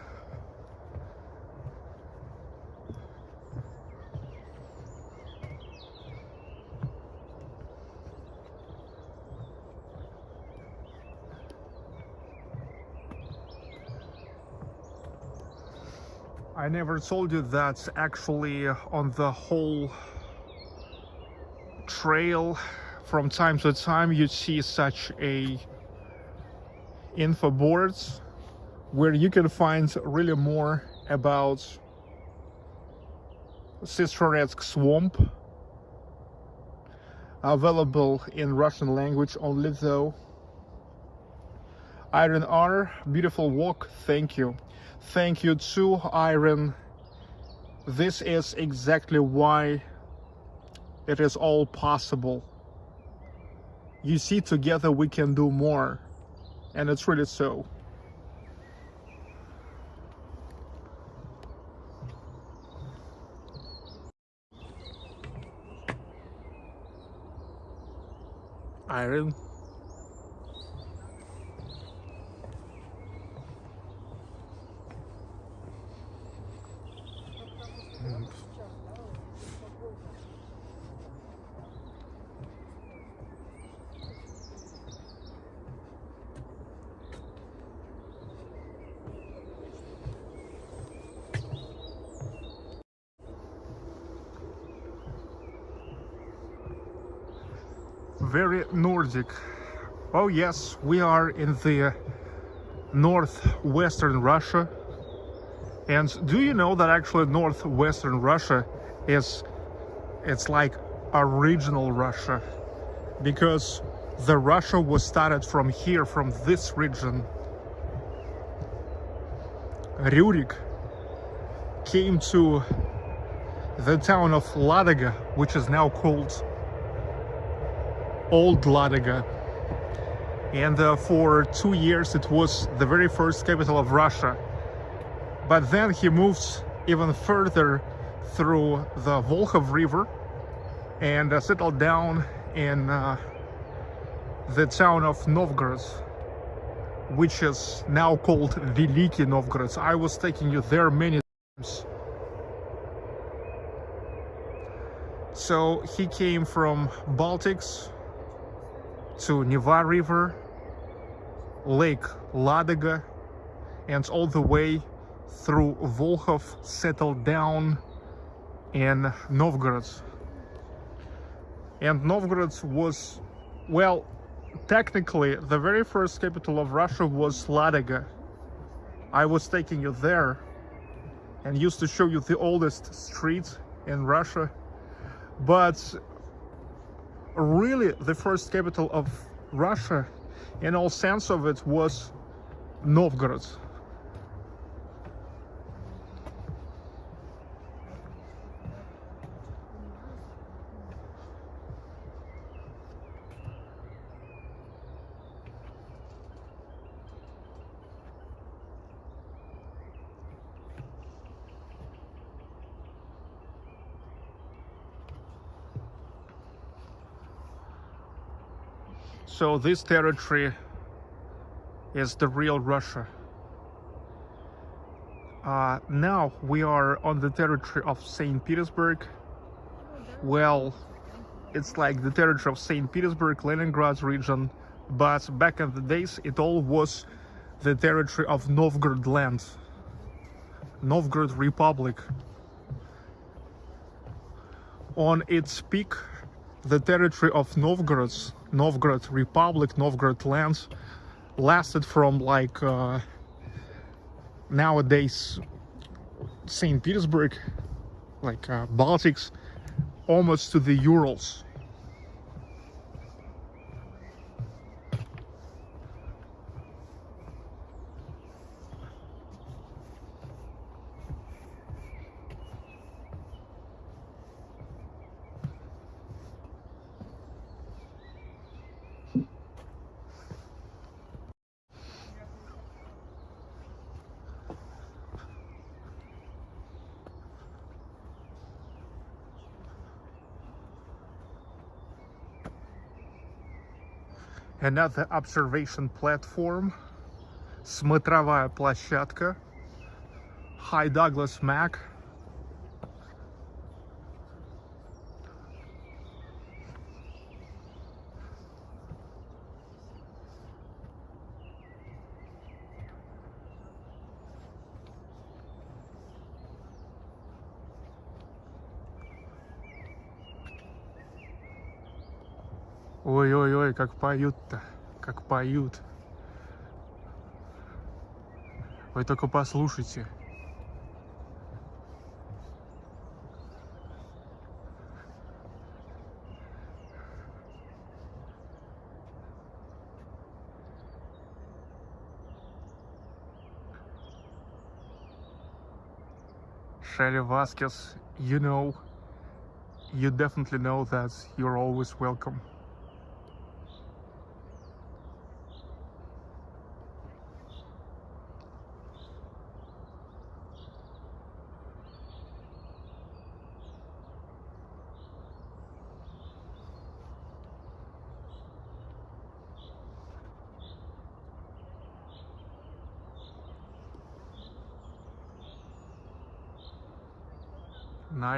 I never told you that actually on the whole trail from time to time you see such a info boards where you can find really more about Sestroretsk swamp available in Russian language only though. Iron R, beautiful walk, thank you. Thank you too, Iron. This is exactly why it is all possible. You see, together we can do more. And it's really so. Iron. very Nordic. Oh yes, we are in the uh, northwestern Russia. And do you know that actually northwestern Russia is it's like original Russia because the Russia was started from here, from this region. Rurik came to the town of Ladoga, which is now called Old Ladoga. And uh, for two years it was the very first capital of Russia. But then he moved even further through the Volkhov River and uh, settled down in uh, the town of Novgorod, which is now called Veliki Novgorod. I was taking you there many times. So he came from Baltics to Neva River, Lake Ladoga, and all the way through Volkhov settled down in Novgorod. And Novgorod was, well, technically the very first capital of Russia was Ladoga. I was taking you there and used to show you the oldest street in Russia. But really the first capital of Russia in all sense of it was Novgorod. So this territory is the real Russia. Uh, now we are on the territory of St. Petersburg. Well, it's like the territory of St. Petersburg, Leningrad region, but back in the days it all was the territory of Novgorod land, Novgorod Republic. On its peak, the territory of Novgorod, Novgorod Republic, Novgorod lands lasted from like uh, nowadays St. Petersburg, like uh, Baltics, almost to the Urals. Another observation platform, смотровая площадка, High Douglas Mac. как поют-то, как поют. Вы только послушайте. Шелли Васкес, you know, you definitely know that you're always welcome.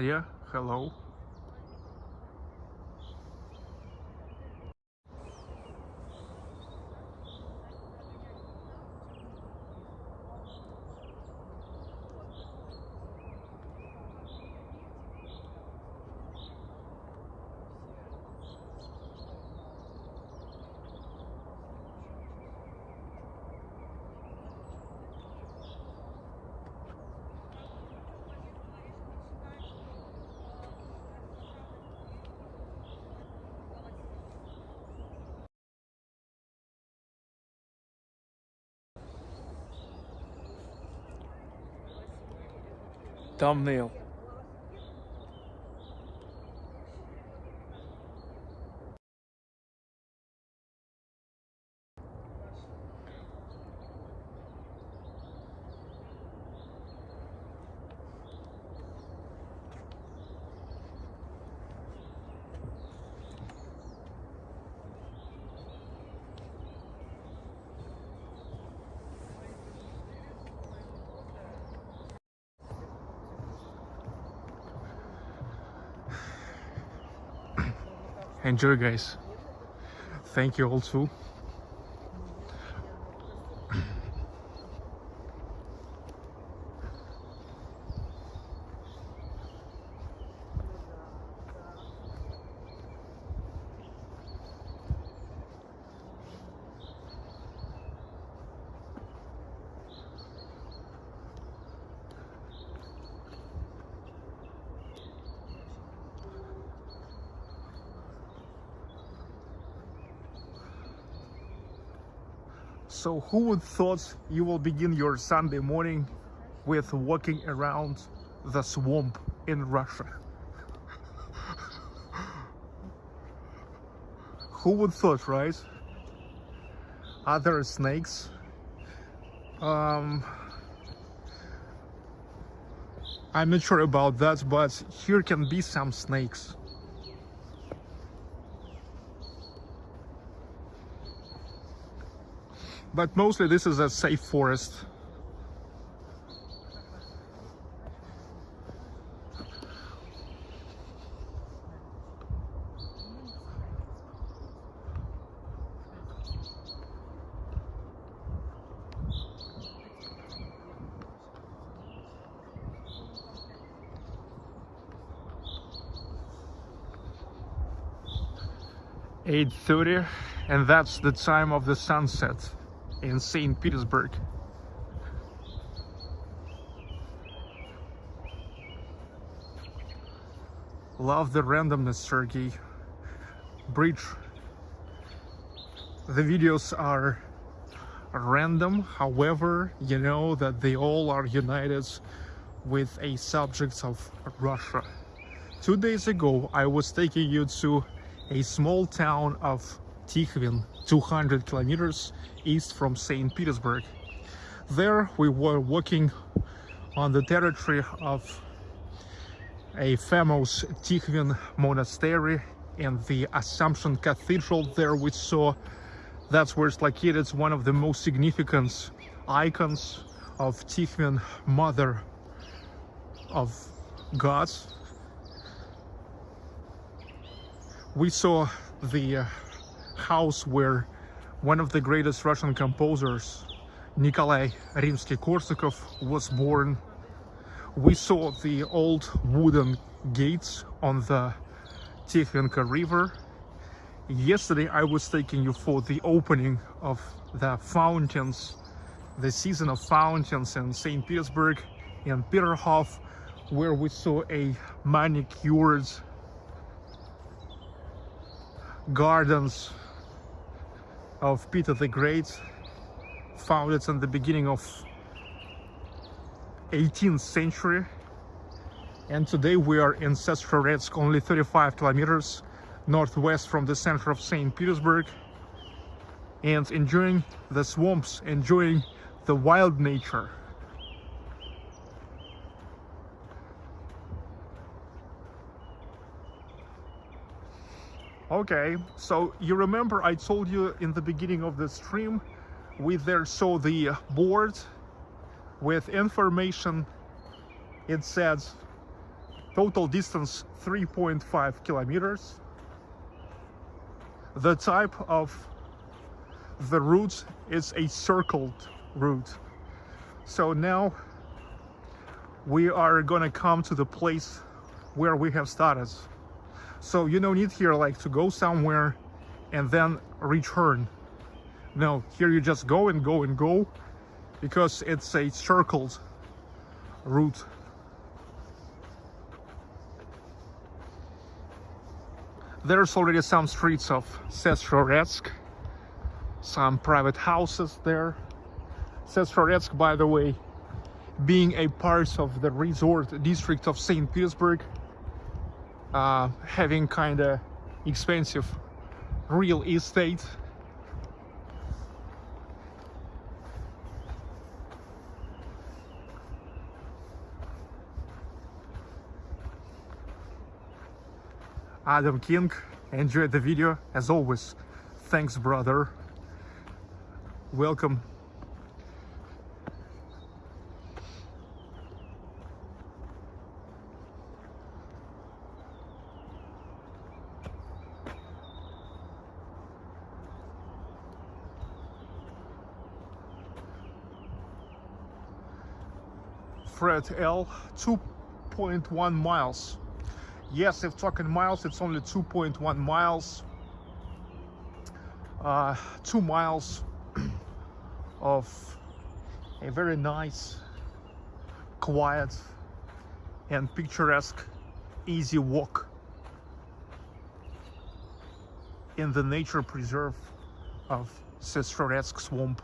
Nadia, hello. Thumbnail. Enjoy, guys. Thank you all So who would thought you will begin your Sunday morning with walking around the swamp in Russia? who would thought, right? Are there snakes? Um, I'm not sure about that, but here can be some snakes. But mostly this is a safe forest. Eight thirty, and that's the time of the sunset in St. Petersburg. Love the randomness, Sergey. Bridge. The videos are random, however, you know that they all are united with a subject of Russia. Two days ago, I was taking you to a small town of Tikhvin, 200 kilometers east from St. Petersburg. There we were walking on the territory of a famous Tikhvin monastery and the Assumption Cathedral there we saw that's where it's located it's one of the most significant icons of Tikhvin mother of gods we saw the uh, house where one of the greatest Russian composers, Nikolai Rimsky-Korsakov, was born. We saw the old wooden gates on the Tikhvinka River. Yesterday I was taking you for the opening of the fountains, the season of fountains in St. Petersburg in Peterhof, where we saw a manicured gardens of Peter the Great, founded in the beginning of 18th century. And today we are in Sestroretsk, only 35 kilometers northwest from the center of St. Petersburg. And enjoying the swamps, enjoying the wild nature. Okay, so you remember I told you in the beginning of the stream, we there saw the board with information. It says total distance 3.5 kilometers. The type of the route is a circled route. So now we are gonna come to the place where we have started. So you don't need here like to go somewhere and then return. No, here you just go and go and go because it's a circled route. There's already some streets of Sestroretsk, some private houses there. Sestroretsk, by the way, being a part of the resort district of St. Petersburg, uh, having kind of expensive real estate. Adam King, enjoy the video as always. Thanks, brother. Welcome. Fred L 2.1 miles. Yes if talking miles it's only 2.1 miles. Uh, two miles [CLEARS THROAT] of a very nice quiet and picturesque easy walk in the nature preserve of Sestroretsk swamp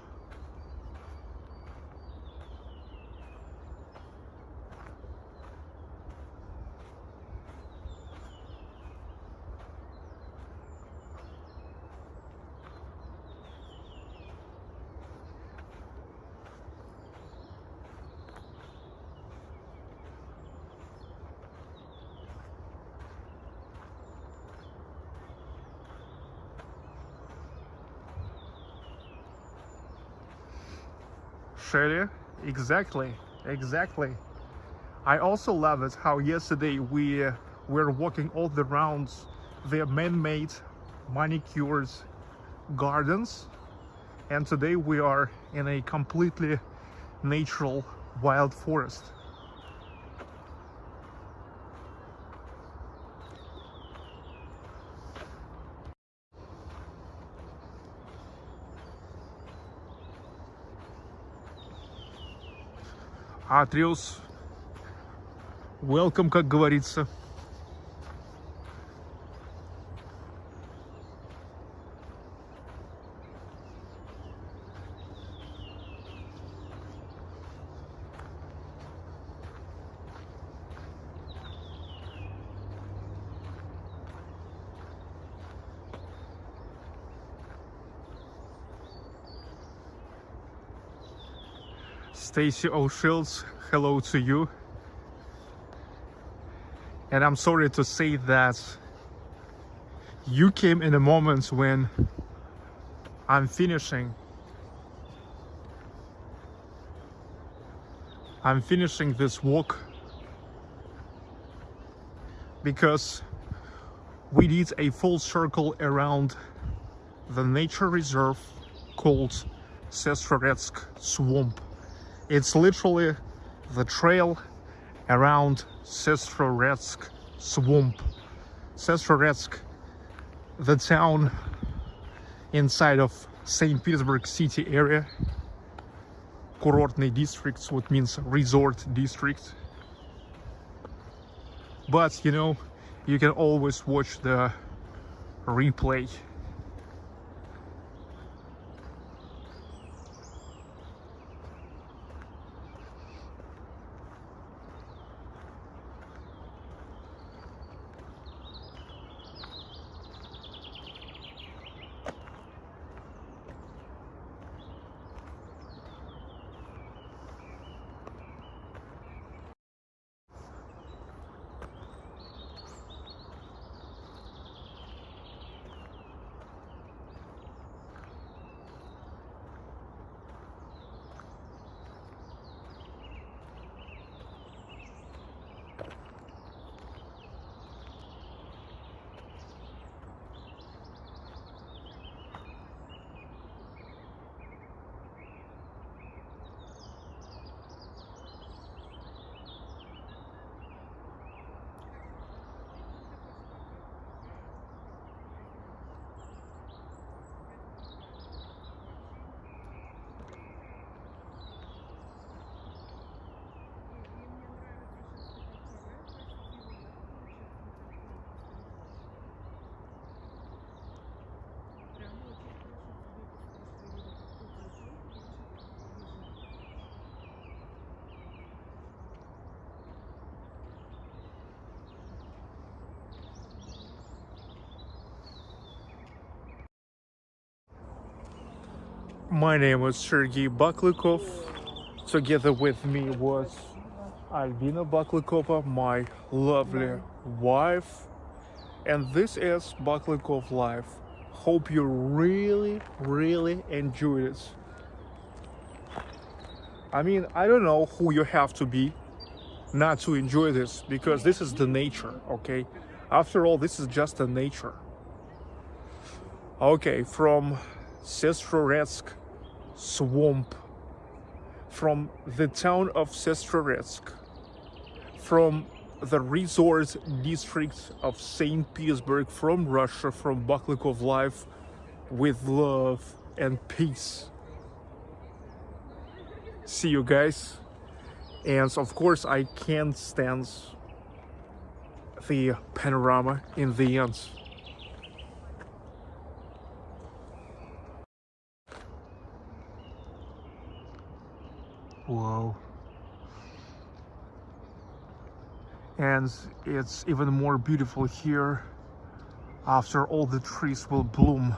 Shelly, exactly, exactly. I also love it how yesterday we uh, were walking all the rounds the man-made manicured gardens and today we are in a completely natural wild forest. Атриус. Welcome, как говорится. Stacy O'Shields, hello to you. And I'm sorry to say that you came in a moment when I'm finishing. I'm finishing this walk because we did a full circle around the nature reserve called Sestroretsk Swamp. It's literally the trail around Sestroretsk swamp. Sestroretsk, the town inside of St. Petersburg city area. Kurortny district, what means resort district. But, you know, you can always watch the replay My name is Sergey Baklukov. Together with me was Albina Baklukova, my lovely wife. And this is Baklukov Life. Hope you really, really enjoyed it. I mean, I don't know who you have to be not to enjoy this because this is the nature, okay? After all, this is just the nature. Okay, from Sestroretsk swamp, from the town of Sestroretsk, from the resort district of St. Petersburg, from Russia, from Baklikov Life, with love and peace. See you guys. And of course, I can't stand the panorama in the end. Wow. And it's even more beautiful here after all the trees will bloom.